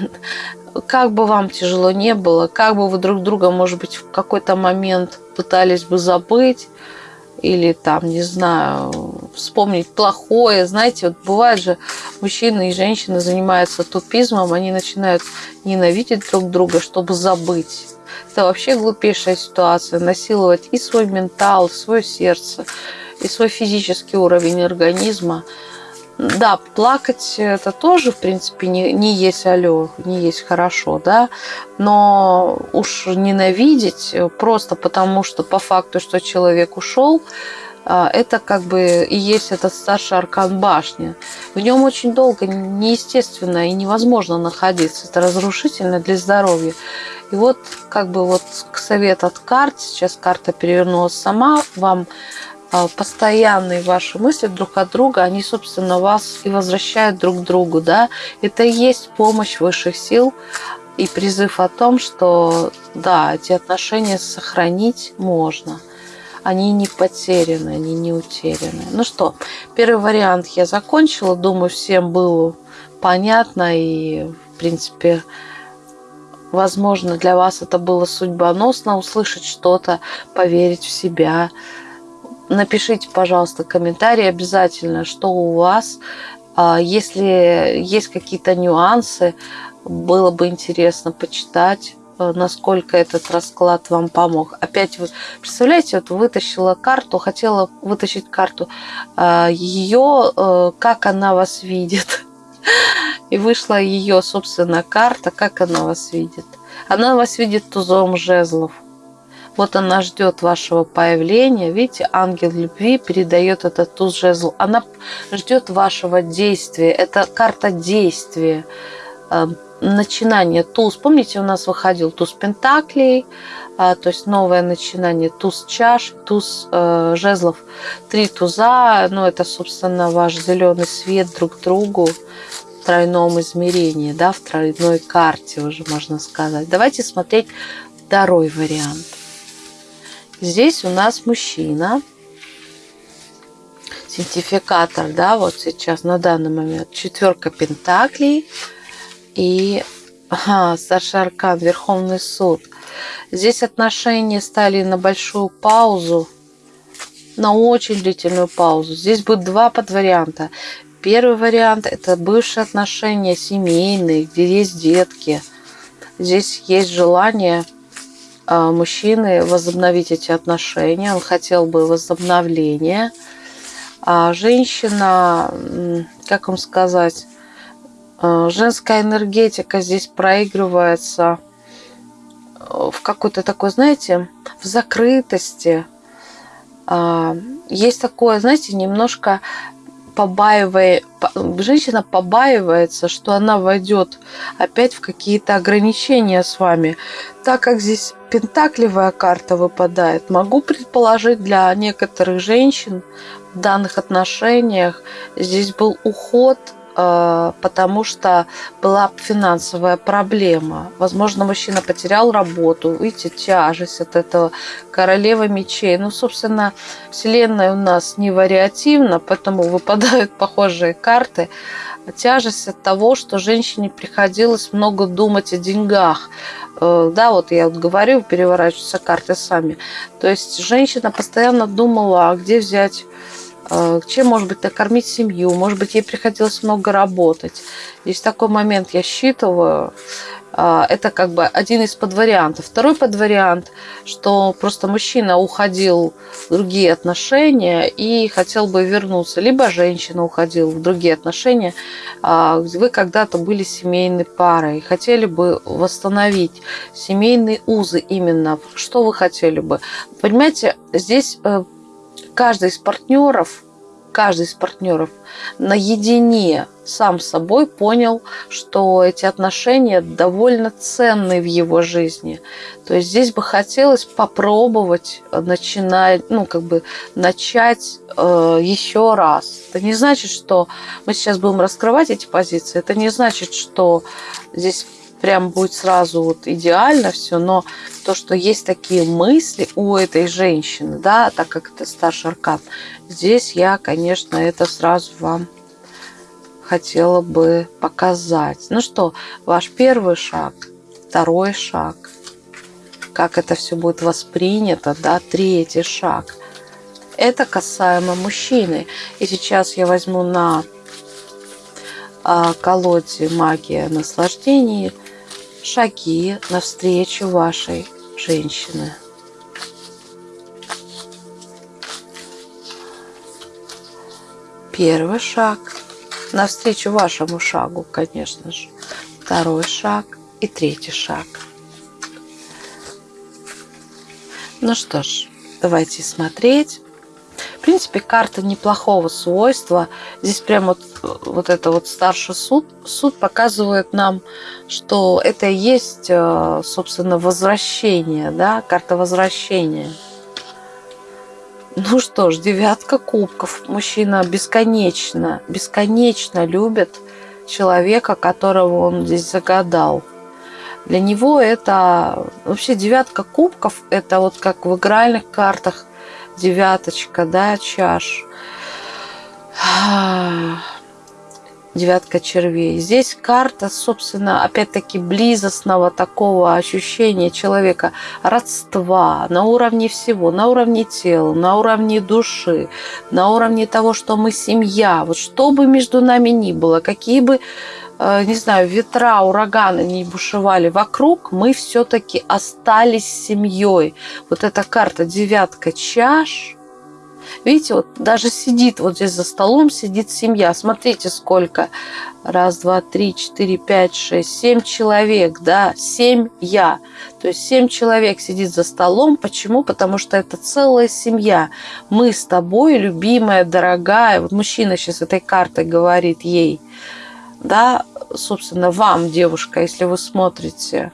как бы вам тяжело не было, как бы вы друг друга, может быть, в какой-то момент пытались бы забыть, или там, не знаю, вспомнить плохое. Знаете, вот бывает же, мужчины и женщины занимаются тупизмом, они начинают ненавидеть друг друга, чтобы забыть. Это вообще глупейшая ситуация. Насиловать и свой ментал, и свое сердце, и свой физический уровень организма. Да, плакать это тоже, в принципе, не, не есть алё, не есть хорошо, да, но уж ненавидеть просто потому, что по факту, что человек ушел, а, это как бы и есть этот старший аркан башни. В нем очень долго неестественно и невозможно находиться. Это разрушительно для здоровья. И вот как бы вот совет от карт, сейчас карта перевернулась сама, вам постоянные ваши мысли друг от друга, они, собственно, вас и возвращают друг к другу, да. Это и есть помощь высших сил и призыв о том, что, да, эти отношения сохранить можно. Они не потеряны, они не утеряны. Ну что, первый вариант я закончила. Думаю, всем было понятно и, в принципе, возможно, для вас это было судьбоносно услышать что-то, поверить в себя, Напишите, пожалуйста, комментарий обязательно, что у вас. А, если есть какие-то нюансы, было бы интересно почитать э, насколько этот расклад вам помог. Опять вы представляете, вот вытащила карту, хотела вытащить карту, а, ее, э, как она вас видит. И вышла ее, собственно, карта, как она вас видит. Она вас видит тузом жезлов. Вот она ждет вашего появления. Видите, ангел любви передает этот туз жезл. Она ждет вашего действия. Это карта действия, э, начинание. Туз, помните, у нас выходил туз пентаклей, а, то есть новое начинание, туз чаш, туз э, жезлов. Три туза, ну это, собственно, ваш зеленый свет друг другу тройном измерении, да, в тройной карте уже можно сказать. Давайте смотреть второй вариант. Здесь у нас мужчина, сертификатор, да, вот сейчас на данный момент четверка пентаклей и ага, старший аркан, Верховный суд. Здесь отношения стали на большую паузу, на очень длительную паузу. Здесь будет два подварианта. Первый вариант – это бывшие отношения семейные, где есть детки. Здесь есть желание – мужчины возобновить эти отношения, он хотел бы возобновления. А женщина, как вам сказать, а, женская энергетика здесь проигрывается в какой-то такой, знаете, в закрытости. А, есть такое, знаете, немножко побаивая, женщина побаивается, что она войдет опять в какие-то ограничения с вами. Так как здесь пентакливая карта выпадает, могу предположить для некоторых женщин в данных отношениях здесь был уход потому что была финансовая проблема. Возможно, мужчина потерял работу, видите, тяжесть от этого королева мечей. Ну, собственно, Вселенная у нас не вариативна, поэтому выпадают похожие карты. Тяжесть от того, что женщине приходилось много думать о деньгах. Э, да, вот я вот говорю, переворачиваются карты сами. То есть женщина постоянно думала, а где взять Э, чем, может быть, накормить семью, может быть, ей приходилось много работать. Есть такой момент, я считываю, э, это как бы один из подвариантов. Второй подвариант, что просто мужчина уходил в другие отношения и хотел бы вернуться, либо женщина уходила в другие отношения, а, вы когда-то были семейной парой, хотели бы восстановить семейные узы именно. Что вы хотели бы? Понимаете, здесь э, каждый из партнеров, каждый из партнеров наедине сам с собой понял, что эти отношения довольно ценны в его жизни. То есть здесь бы хотелось попробовать начинать, ну, как бы начать э, еще раз. Это не значит, что мы сейчас будем раскрывать эти позиции. Это не значит, что здесь прям будет сразу вот идеально все, но то, что есть такие мысли у этой женщины, да, так как это старший аркан, здесь я, конечно, это сразу вам хотела бы показать. Ну что, ваш первый шаг, второй шаг, как это все будет воспринято, да, третий шаг. Это касаемо мужчины. И сейчас я возьму на а, колоде магия наслаждений шаги навстречу вашей женщины. Первый шаг навстречу вашему шагу, конечно же. Второй шаг и третий шаг. Ну что ж, давайте смотреть. В принципе, карта неплохого свойства. Здесь прям вот, вот это вот старший суд, суд показывает нам, что это и есть, э, собственно, возвращение, да, карта возвращения. Ну что ж, девятка кубков. Мужчина бесконечно, бесконечно любит человека, которого он здесь загадал. Для него это вообще девятка кубков, это вот как в игральных картах девяточка, да, чаш. Девятка червей. Здесь карта, собственно, опять-таки близостного такого ощущения человека, родства на уровне всего, на уровне тела, на уровне души, на уровне того, что мы семья. Вот что бы между нами ни было, какие бы не знаю, ветра, ураганы не бушевали вокруг, мы все-таки остались семьей. Вот эта карта девятка чаш. Видите, вот даже сидит вот здесь за столом, сидит семья. Смотрите, сколько. Раз, два, три, четыре, пять, шесть, семь человек, да, семь я. То есть семь человек сидит за столом. Почему? Потому что это целая семья. Мы с тобой, любимая, дорогая. Вот мужчина сейчас этой картой говорит ей – да, собственно, вам, девушка, если вы смотрите,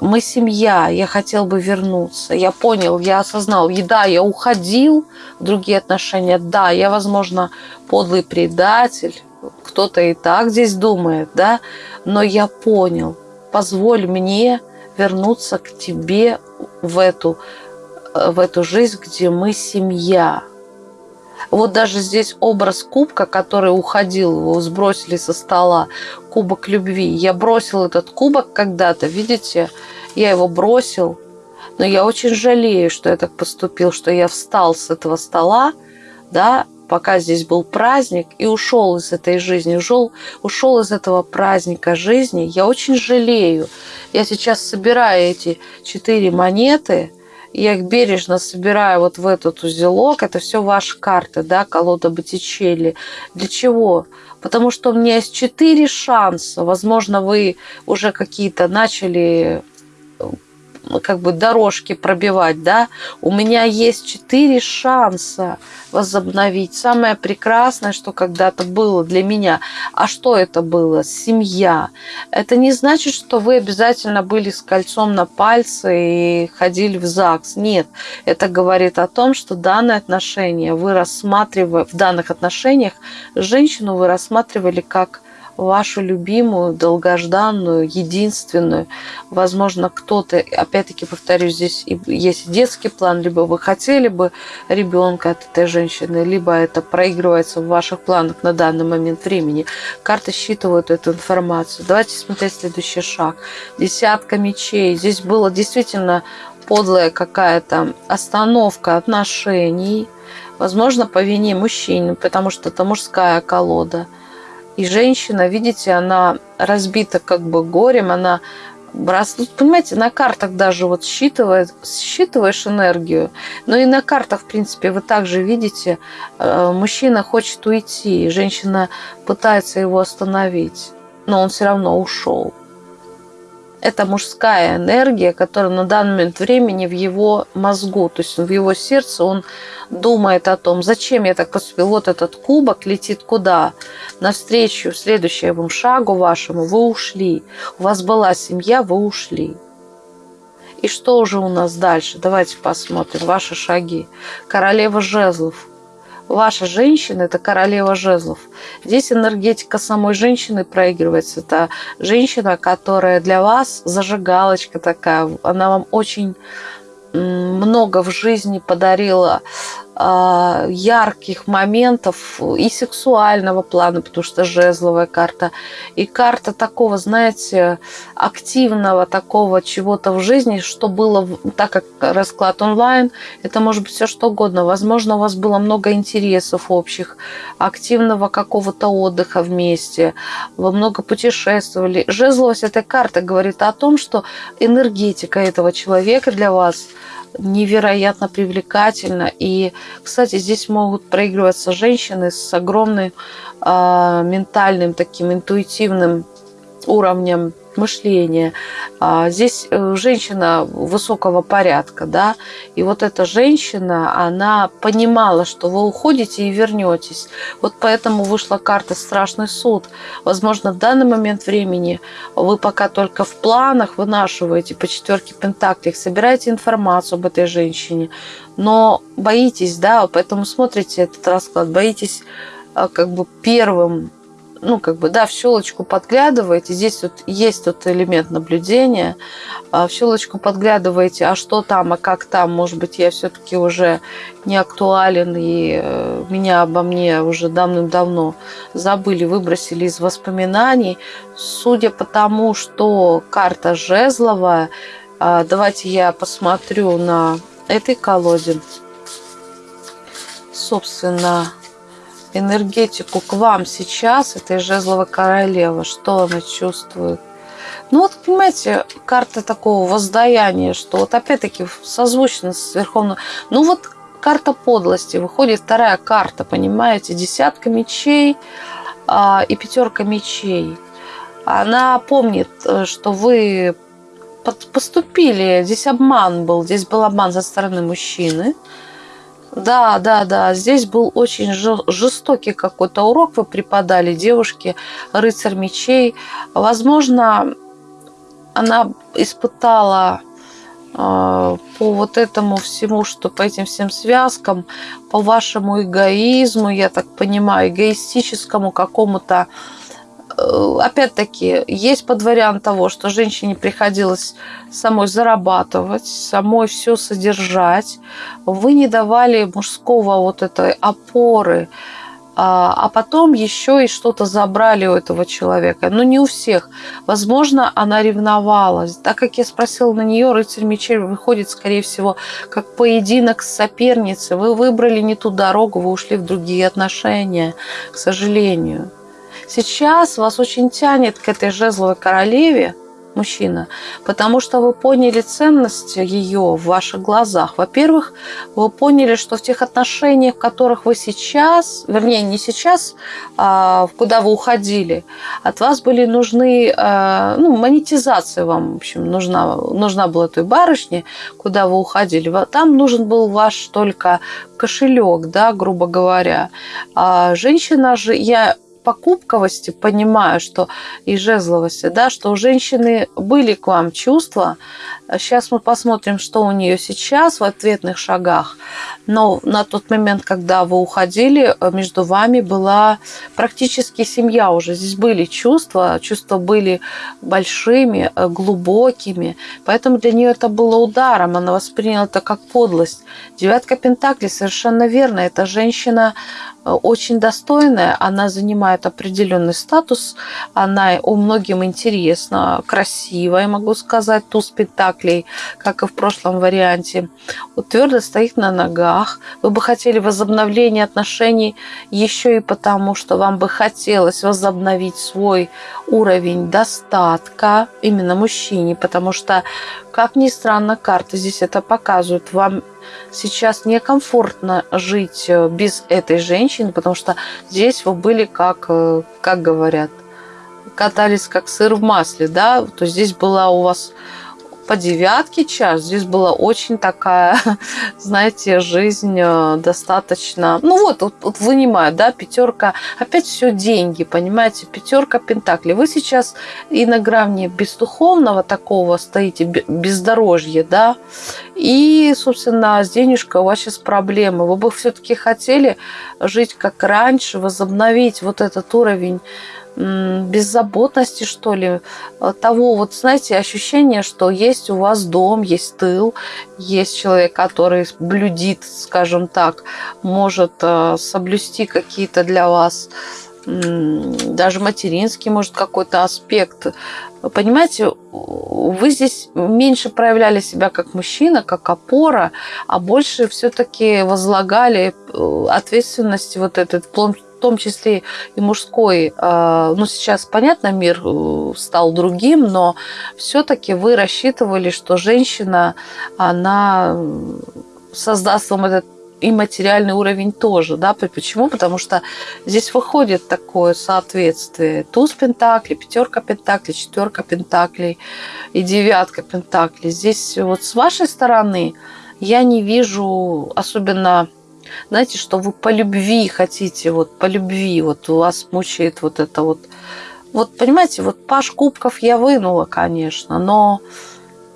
мы семья, я хотел бы вернуться. Я понял, я осознал, и да, я уходил в другие отношения, да, я, возможно, подлый предатель, кто-то и так здесь думает, да, но я понял, позволь мне вернуться к тебе в эту, в эту жизнь, где мы семья, вот даже здесь образ кубка, который уходил, его сбросили со стола, кубок любви. Я бросил этот кубок когда-то, видите, я его бросил, но я очень жалею, что я так поступил, что я встал с этого стола, да, пока здесь был праздник, и ушел из этой жизни, ушел, ушел из этого праздника жизни. Я очень жалею. Я сейчас собираю эти четыре монеты – я их бережно собираю вот в этот узелок. Это все ваши карты, да, колода Боттичелли. Для чего? Потому что у меня есть четыре шанса. Возможно, вы уже какие-то начали как бы дорожки пробивать, да, у меня есть четыре шанса возобновить. Самое прекрасное, что когда-то было для меня. А что это было? Семья. Это не значит, что вы обязательно были с кольцом на пальце и ходили в ЗАГС. Нет. Это говорит о том, что данные отношения вы рассматривали, в данных отношениях женщину вы рассматривали как вашу любимую, долгожданную, единственную. Возможно, кто-то, опять-таки повторюсь, здесь есть детский план, либо вы хотели бы ребенка от этой женщины, либо это проигрывается в ваших планах на данный момент времени. Карты считывают эту информацию. Давайте смотреть следующий шаг. Десятка мечей. Здесь было действительно подлая какая-то остановка отношений, возможно, по вине мужчины, потому что это мужская колода – и женщина, видите, она разбита как бы горем, она раз, ну, понимаете, на картах даже вот считывает, считываешь энергию, но и на картах, в принципе, вы также видите, э, мужчина хочет уйти, женщина пытается его остановить, но он все равно ушел это мужская энергия, которая на данный момент времени в его мозгу, то есть в его сердце он думает о том, зачем я так поступил. Вот этот кубок летит куда? Навстречу следующему шагу вашему вы ушли. У вас была семья, вы ушли. И что уже у нас дальше? Давайте посмотрим ваши шаги. Королева жезлов – Ваша женщина – это королева жезлов. Здесь энергетика самой женщины проигрывается. Это женщина, которая для вас зажигалочка такая. Она вам очень много в жизни подарила ярких моментов и сексуального плана, потому что жезловая карта, и карта такого, знаете, активного такого чего-то в жизни, что было, так как расклад онлайн, это может быть все что угодно. Возможно, у вас было много интересов общих, активного какого-то отдыха вместе, вы много путешествовали. Жезловость этой карты говорит о том, что энергетика этого человека для вас – невероятно привлекательно. И, кстати, здесь могут проигрываться женщины с огромным э, ментальным, таким интуитивным уровнем мышления. А, здесь э, женщина высокого порядка, да, и вот эта женщина, она понимала, что вы уходите и вернетесь. Вот поэтому вышла карта «Страшный суд». Возможно, в данный момент времени вы пока только в планах вынашиваете по четверке пентаклей, собираете информацию об этой женщине, но боитесь, да, поэтому смотрите этот расклад, боитесь а, как бы первым ну, как бы, да, в щелочку подглядываете. Здесь вот есть вот элемент наблюдения. А в щелочку подглядываете, а что там, а как там. Может быть, я все-таки уже не актуален, и э, меня обо мне уже давным-давно забыли, выбросили из воспоминаний. Судя по тому, что карта жезловая, а, давайте я посмотрю на этой колоде. Собственно, энергетику к вам сейчас, этой жезловой королевы, что она чувствует. Ну вот, понимаете, карта такого воздаяния, что вот опять-таки созвучно с Верховным... Ну вот карта подлости, выходит вторая карта, понимаете, десятка мечей а, и пятерка мечей. Она помнит, э, что вы поступили, здесь обман был, здесь был обман со стороны мужчины, да, да, да. Здесь был очень жестокий какой-то урок вы преподали девушке, рыцарь мечей. Возможно, она испытала э, по вот этому всему, что по этим всем связкам, по вашему эгоизму, я так понимаю, эгоистическому какому-то опять-таки, есть под вариант того, что женщине приходилось самой зарабатывать, самой все содержать. Вы не давали мужского вот этой опоры, а, а потом еще и что-то забрали у этого человека. Но не у всех. Возможно, она ревновала. Так как я спросила на нее, рыцарь мечей выходит, скорее всего, как поединок с соперницей. Вы выбрали не ту дорогу, вы ушли в другие отношения, к сожалению. Сейчас вас очень тянет к этой жезловой королеве, мужчина, потому что вы поняли ценность ее в ваших глазах. Во-первых, вы поняли, что в тех отношениях, в которых вы сейчас, вернее, не сейчас, а куда вы уходили, от вас были нужны, а, ну, монетизация вам, в общем, нужна, нужна была той барышне, куда вы уходили. Там нужен был ваш только кошелек, да, грубо говоря. А женщина же, я покупковости понимаю, что и жезловости, да, что у женщины были к вам чувства. Сейчас мы посмотрим, что у нее сейчас в ответных шагах. Но на тот момент, когда вы уходили, между вами была практически семья уже. Здесь были чувства, чувства были большими, глубокими. Поэтому для нее это было ударом. Она восприняла это как подлость. Девятка Пентаклей совершенно верно. Эта женщина очень достойная, она занимает определенный статус, она у многим интересна, красивая, могу сказать, туз спектаклей, как и в прошлом варианте. Вот твердо стоит на ногах. Вы бы хотели возобновления отношений еще и потому, что вам бы хотелось возобновить свой уровень достатка именно мужчине, потому что, как ни странно, карты здесь это показывают. Вам сейчас некомфортно жить э, без этой женщины, потому что здесь вы были как, э, как говорят, катались как сыр в масле, да, то здесь была у вас по девятке час. Здесь была очень такая, знаете, жизнь э, достаточно... Ну вот, вот, вот вынимаю, да, пятерка. Опять все деньги, понимаете, пятерка пентаклей. Вы сейчас и на грани бездуховного такого стоите, бездорожье, да, и, собственно, с денежкой у вас сейчас проблемы. Вы бы все-таки хотели жить как раньше, возобновить вот этот уровень беззаботности, что ли, э, того, вот, знаете, ощущение, что есть у вас дом, есть тыл, есть человек, который блюдит, скажем так, может э, соблюсти какие-то для вас даже материнский, может, какой-то аспект. Понимаете, вы здесь меньше проявляли себя как мужчина, как опора, а больше все-таки возлагали э, ответственности вот этот, том числе и мужской. Э, ну, сейчас, понятно, мир э, стал другим, но все-таки вы рассчитывали, что женщина, она создаст вам этот и материальный уровень тоже, да, почему? Потому что здесь выходит такое соответствие. Туз пентаклей, пятерка пентаклей, четверка пентаклей и девятка пентаклей. Здесь вот с вашей стороны я не вижу особенно знаете, что вы по любви хотите, вот по любви, вот у вас мучает вот это вот. Вот, понимаете, вот Паш Кубков я вынула, конечно, но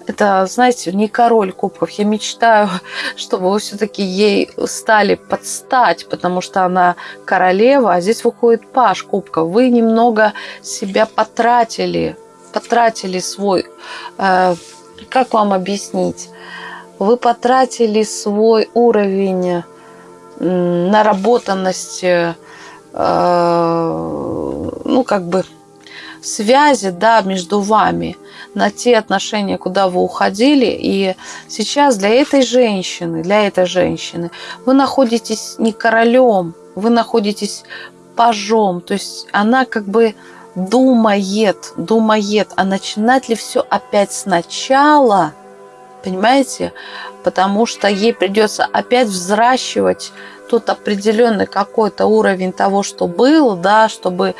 это, знаете, не король кубков. Я мечтаю, чтобы вы все-таки ей стали подстать, потому что она королева, а здесь выходит паш кубков. Вы немного себя потратили, потратили свой... Э, как вам объяснить? Вы потратили свой уровень наработанности, э, ну, как бы связи, да, между вами, на те отношения, куда вы уходили. И сейчас для этой женщины, для этой женщины вы находитесь не королем, вы находитесь пажом. То есть она как бы думает, думает, а начинать ли все опять сначала, понимаете? Потому что ей придется опять взращивать тот определенный какой-то уровень того, что было, да, чтобы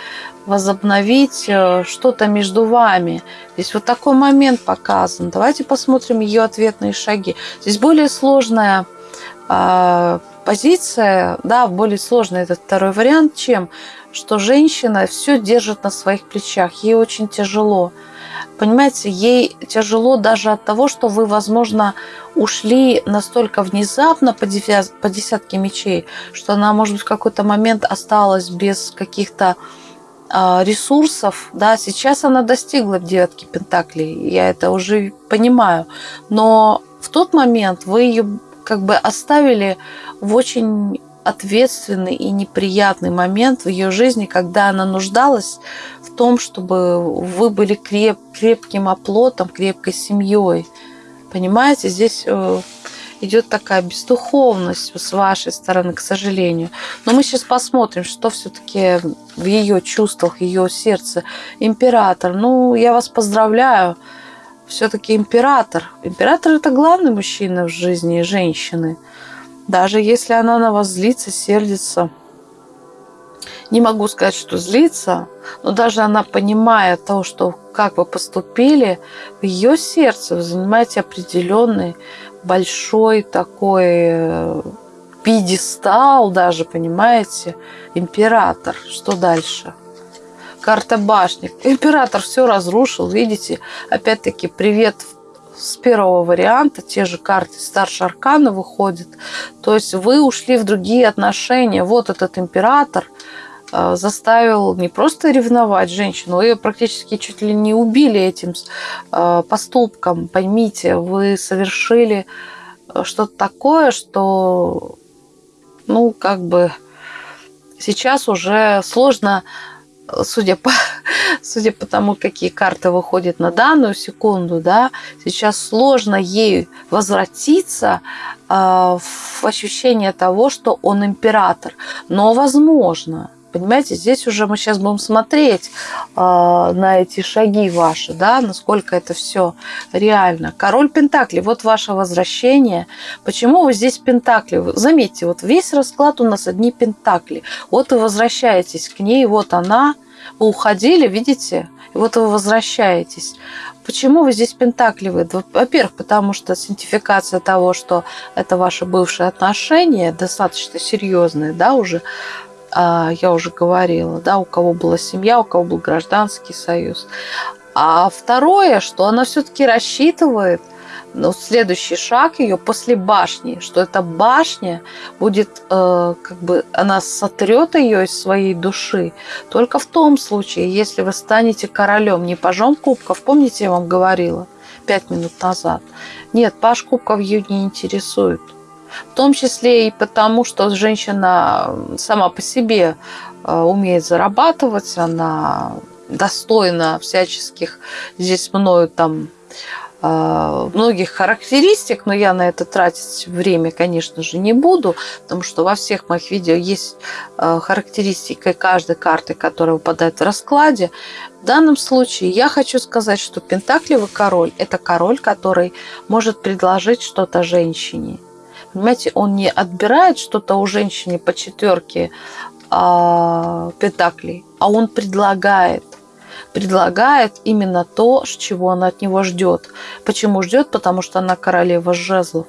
возобновить э, что-то между вами. Здесь вот такой момент показан. Давайте посмотрим ее ответные шаги. Здесь более сложная э, позиция, да, более сложный этот второй вариант, чем что женщина все держит на своих плечах. Ей очень тяжело. Понимаете, ей тяжело даже от того, что вы, возможно, ушли настолько внезапно по, десятке мечей, что она, может быть, в какой-то момент осталась без каких-то а, ресурсов, да, сейчас она достигла девятки пентаклей, я это уже понимаю, но в тот момент вы ее как бы оставили в очень ответственный и неприятный момент в ее жизни, когда она нуждалась в том, чтобы вы были креп, крепким оплотом, крепкой семьей. Понимаете, здесь э, идет такая бездуховность с вашей стороны, к сожалению. Но мы сейчас посмотрим, что все-таки в ее чувствах, ее сердце. Император, ну, я вас поздравляю. Все-таки император. Император это главный мужчина в жизни женщины. Даже если она на вас злится, сердится. Не могу сказать, что злится, но даже она понимая то, что как вы поступили, в ее сердце вы занимаете определенный большой такой э, пьедестал даже, понимаете, император. Что дальше? Карта башни. Император все разрушил, видите? Опять-таки, привет с первого варианта, те же карты старше аркана выходят. То есть вы ушли в другие отношения. Вот этот император э, заставил не просто ревновать женщину, ее практически чуть ли не убили этим э, поступком. Поймите, вы совершили э, что-то такое, что, ну, как бы сейчас уже сложно судя по, судя по тому, какие карты выходят на данную секунду, да, сейчас сложно ей возвратиться э, в ощущение того, что он император. Но возможно, Понимаете, здесь уже мы сейчас будем смотреть э, на эти шаги ваши, да, насколько это все реально. Король Пентакли, вот ваше возвращение. Почему вы здесь Пентакли? Заметьте, вот весь расклад у нас одни Пентакли. Вот вы возвращаетесь к ней, вот она. Вы уходили, видите? Вот вы возвращаетесь. Почему вы здесь Пентакли? Во-первых, потому что синтификация того, что это ваши бывшие отношения, достаточно серьезные, да, уже я уже говорила, да, у кого была семья, у кого был гражданский союз. А второе, что она все-таки рассчитывает, ну, следующий шаг ее после башни, что эта башня будет, э, как бы, она сотрет ее из своей души только в том случае, если вы станете королем, не пажом кубков, помните, я вам говорила пять минут назад. Нет, паж кубков ее не интересует. В том числе и потому, что женщина сама по себе э, умеет зарабатывать, она достойна всяческих здесь мною там э, многих характеристик, но я на это тратить время, конечно же, не буду, потому что во всех моих видео есть э, характеристика каждой карты, которая выпадает в раскладе. В данном случае я хочу сказать, что Пентаклевый король – это король, который может предложить что-то женщине. Понимаете, он не отбирает что-то у женщины по четверке а, Пентаклей, а он предлагает предлагает именно то, чего она от него ждет. Почему ждет? Потому что она королева жезлов.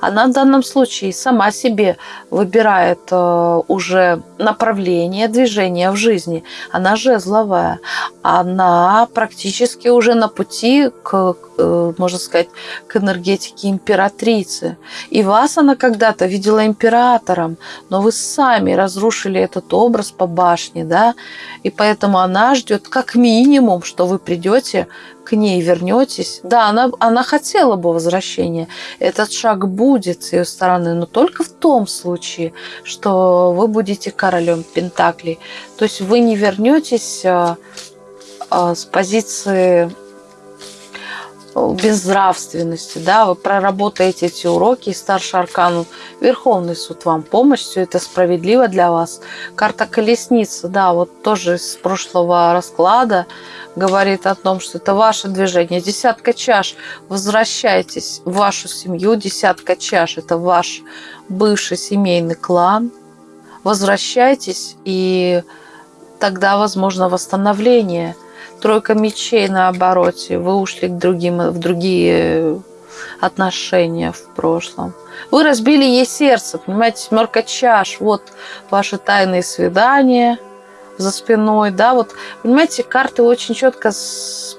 Она в данном случае сама себе выбирает э, уже направление движения в жизни. Она жезловая. Она практически уже на пути к, э, можно сказать, к энергетике императрицы. И вас она когда-то видела императором, но вы сами разрушили этот образ по башне, да, и поэтому она ждет как минимум, что вы придете к ней вернетесь. Да, она, она хотела бы возвращения. Этот шаг будет с ее стороны, но только в том случае, что вы будете королем Пентаклей. То есть вы не вернетесь а, а, с позиции безнравственности, да, вы проработаете эти уроки, и старший аркан, Верховный суд вам помощь, все это справедливо для вас. Карта колесницы, да, вот тоже из прошлого расклада говорит о том, что это ваше движение. Десятка чаш, возвращайтесь в вашу семью, десятка чаш, это ваш бывший семейный клан. Возвращайтесь, и тогда возможно восстановление – Тройка мечей на обороте. Вы ушли к другим, в другие отношения в прошлом. Вы разбили ей сердце, понимаете, семерка чаш. Вот ваши тайные свидания за спиной, да, вот, понимаете, карты очень четко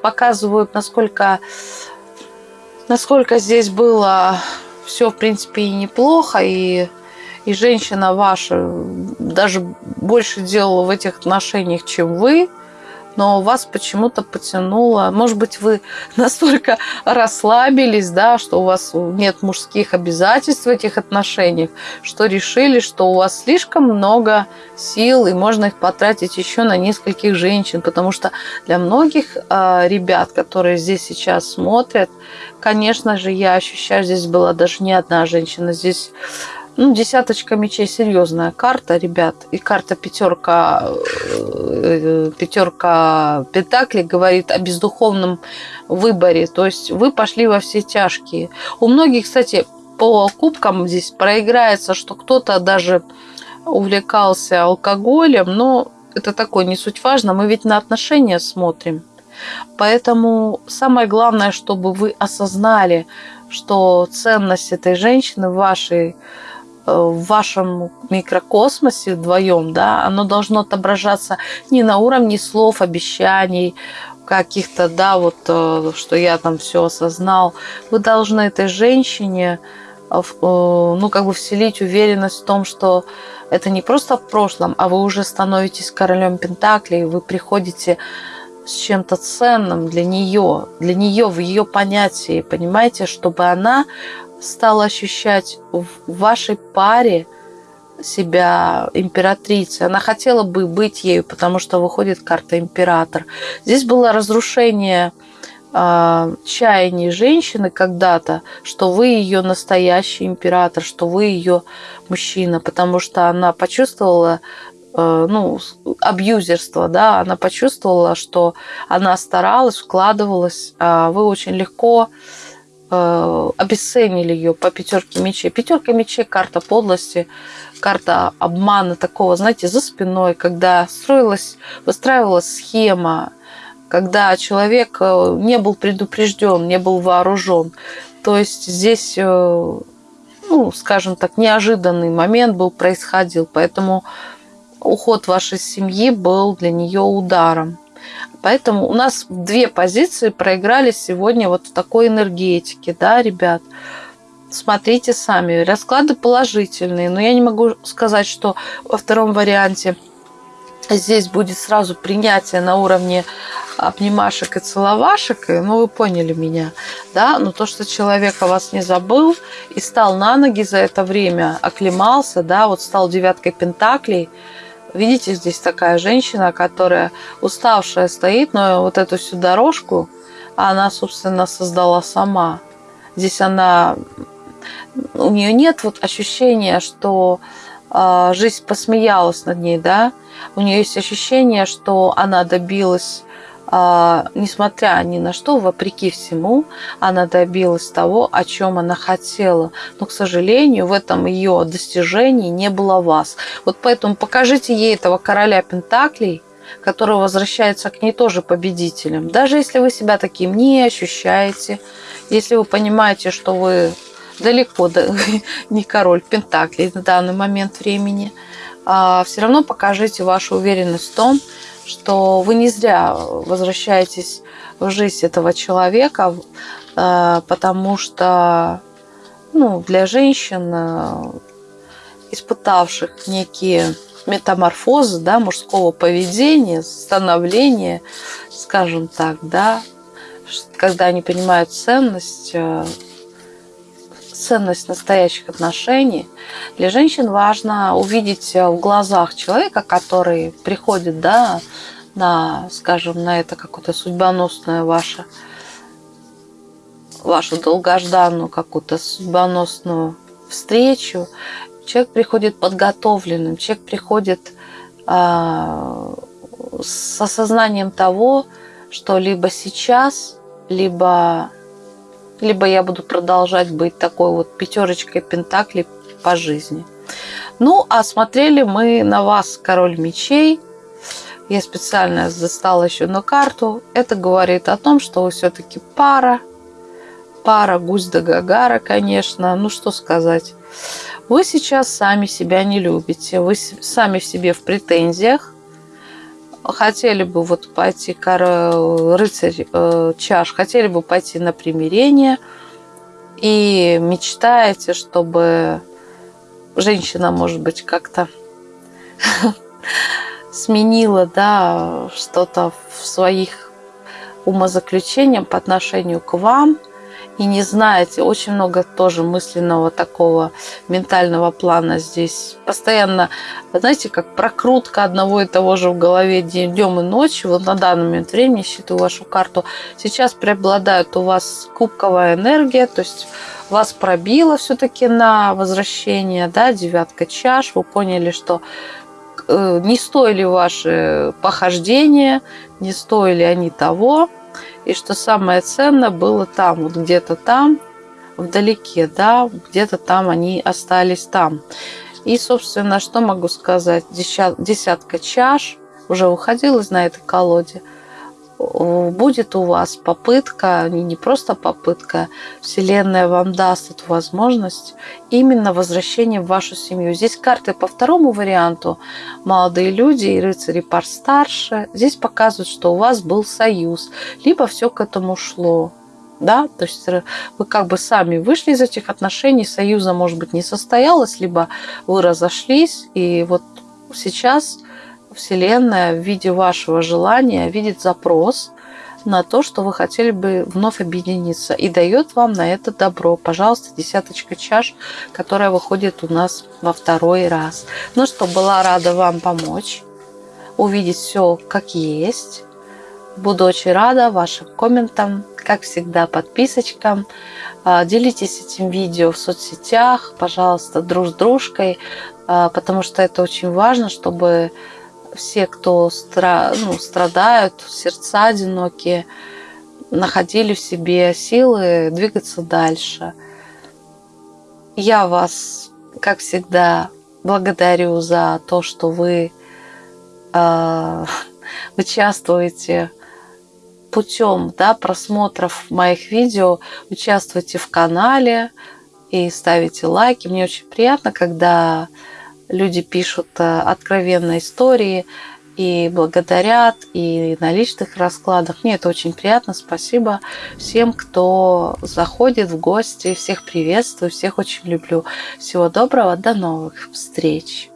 показывают, насколько, насколько здесь было все, в принципе, и неплохо, и, и женщина ваша даже больше делала в этих отношениях, чем вы, но вас почему-то потянуло. Может быть, вы настолько расслабились, да, что у вас нет мужских обязательств в этих отношениях, что решили, что у вас слишком много сил, и можно их потратить еще на нескольких женщин, потому что для многих э, ребят, которые здесь сейчас смотрят, конечно же, я ощущаю, здесь была даже не одна женщина, здесь ну, десяточка мечей серьезная карта, ребят. И карта пятерка, э, пятерка пентаклей говорит о бездуховном выборе. То есть вы пошли во все тяжкие. У многих, кстати, по кубкам здесь проиграется, что кто-то даже увлекался алкоголем, но это такое не суть важно. Мы ведь на отношения смотрим. Поэтому самое главное, чтобы вы осознали, что ценность этой женщины в вашей в вашем микрокосмосе вдвоем, да, оно должно отображаться не на уровне слов, обещаний, каких-то, да, вот, э, что я там все осознал. Вы должны этой женщине, э, э, ну, как бы вселить уверенность в том, что это не просто в прошлом, а вы уже становитесь королем Пентаклей, вы приходите с чем-то ценным для нее, для нее в ее понятии, понимаете, чтобы она стала ощущать в вашей паре себя императрицей. Она хотела бы быть ею, потому что выходит карта император. Здесь было разрушение э, чаяний женщины когда-то, что вы ее настоящий император, что вы ее мужчина, потому что она почувствовала э, ну, абьюзерство, да, она почувствовала, что она старалась, вкладывалась, а вы очень легко обесценили ее по пятерке мечей. Пятерка мечей – карта подлости, карта обмана такого, знаете, за спиной, когда строилась, выстраивалась схема, когда человек э, не был предупрежден, не был вооружен. То есть здесь, э, ну, скажем так, неожиданный момент был, происходил. Поэтому уход вашей семьи был для нее ударом. Поэтому у нас две позиции проиграли сегодня вот в такой энергетике, да, ребят. Смотрите сами. Расклады положительные, но я не могу сказать, что во втором варианте здесь будет сразу принятие на уровне обнимашек и целовашек, ну, вы поняли меня, да, но то, что человек о вас не забыл и стал на ноги за это время, оклемался, да, вот стал девяткой пентаклей, Видите, здесь такая женщина, которая уставшая стоит, но вот эту всю дорожку она, собственно, создала сама. Здесь она... У нее нет вот ощущения, что э, жизнь посмеялась над ней, да? У нее есть ощущение, что она добилась несмотря ни на что, вопреки всему, она добилась того, о чем она хотела. Но, к сожалению, в этом ее достижении не было вас. Вот поэтому покажите ей этого короля Пентаклей, который возвращается к ней тоже победителем. Даже если вы себя таким не ощущаете, если вы понимаете, что вы далеко не король Пентаклей на данный момент времени, а, все равно покажите вашу уверенность в том, что вы не зря возвращаетесь в жизнь этого человека, э, потому что ну, для женщин, э, испытавших некие метаморфозы да, мужского поведения, становления, скажем так, да, когда они понимают ценность, э, ценность настоящих отношений, для женщин важно увидеть в глазах человека, который приходит да, на, скажем, на это какое-то судьбоносное ваше, вашу долгожданную какую-то судьбоносную встречу. Человек приходит подготовленным, человек приходит э, с осознанием того, что либо сейчас, либо либо я буду продолжать быть такой вот пятерочкой пентаклей по жизни. Ну, а смотрели мы на вас, король мечей. Я специально застала еще на карту. Это говорит о том, что вы все-таки пара. Пара гусь да гагара, конечно. Ну, что сказать. Вы сейчас сами себя не любите. Вы сами в себе в претензиях хотели бы вот пойти, рыцарь э, чаш, хотели бы пойти на примирение и мечтаете, чтобы женщина, может быть, как-то сменила, да, что-то в своих умозаключениях по отношению к вам – и не знаете, очень много тоже мысленного такого ментального плана здесь. Постоянно, знаете, как прокрутка одного и того же в голове днем и ночью. Вот на данный момент времени, считаю вашу карту, сейчас преобладает у вас кубковая энергия, то есть вас пробило все-таки на возвращение, да, девятка чаш, вы поняли, что э, не стоили ваши похождения, не стоили они того, и что самое ценное было там, вот где-то там, вдалеке, да, где-то там они остались там. И, собственно, что могу сказать? Десятка чаш уже выходилась на этой колоде – будет у вас попытка, не просто попытка, Вселенная вам даст эту возможность именно возвращения в вашу семью. Здесь карты по второму варианту молодые люди и рыцари пар старше. Здесь показывают, что у вас был союз, либо все к этому шло. Да, то есть вы как бы сами вышли из этих отношений, союза, может быть, не состоялось, либо вы разошлись, и вот сейчас Вселенная в виде вашего желания видит запрос на то, что вы хотели бы вновь объединиться и дает вам на это добро. Пожалуйста, десяточка чаш, которая выходит у нас во второй раз. Ну что, была рада вам помочь, увидеть все как есть. Буду очень рада вашим комментам, как всегда, подписочкам. А, делитесь этим видео в соцсетях, пожалуйста, друг с дружкой, а, потому что это очень важно, чтобы все, кто стра ну, страдают, сердца одинокие, находили в себе силы двигаться дальше. Я вас, как всегда, благодарю за то, что вы э, участвуете путем да, просмотров моих видео, участвуйте в канале и ставите лайки. Мне очень приятно, когда люди пишут э, откровенные истории и благодарят, и на личных раскладах. Мне это очень приятно. Спасибо всем, кто заходит в гости. Всех приветствую, всех очень люблю. Всего доброго, до новых встреч.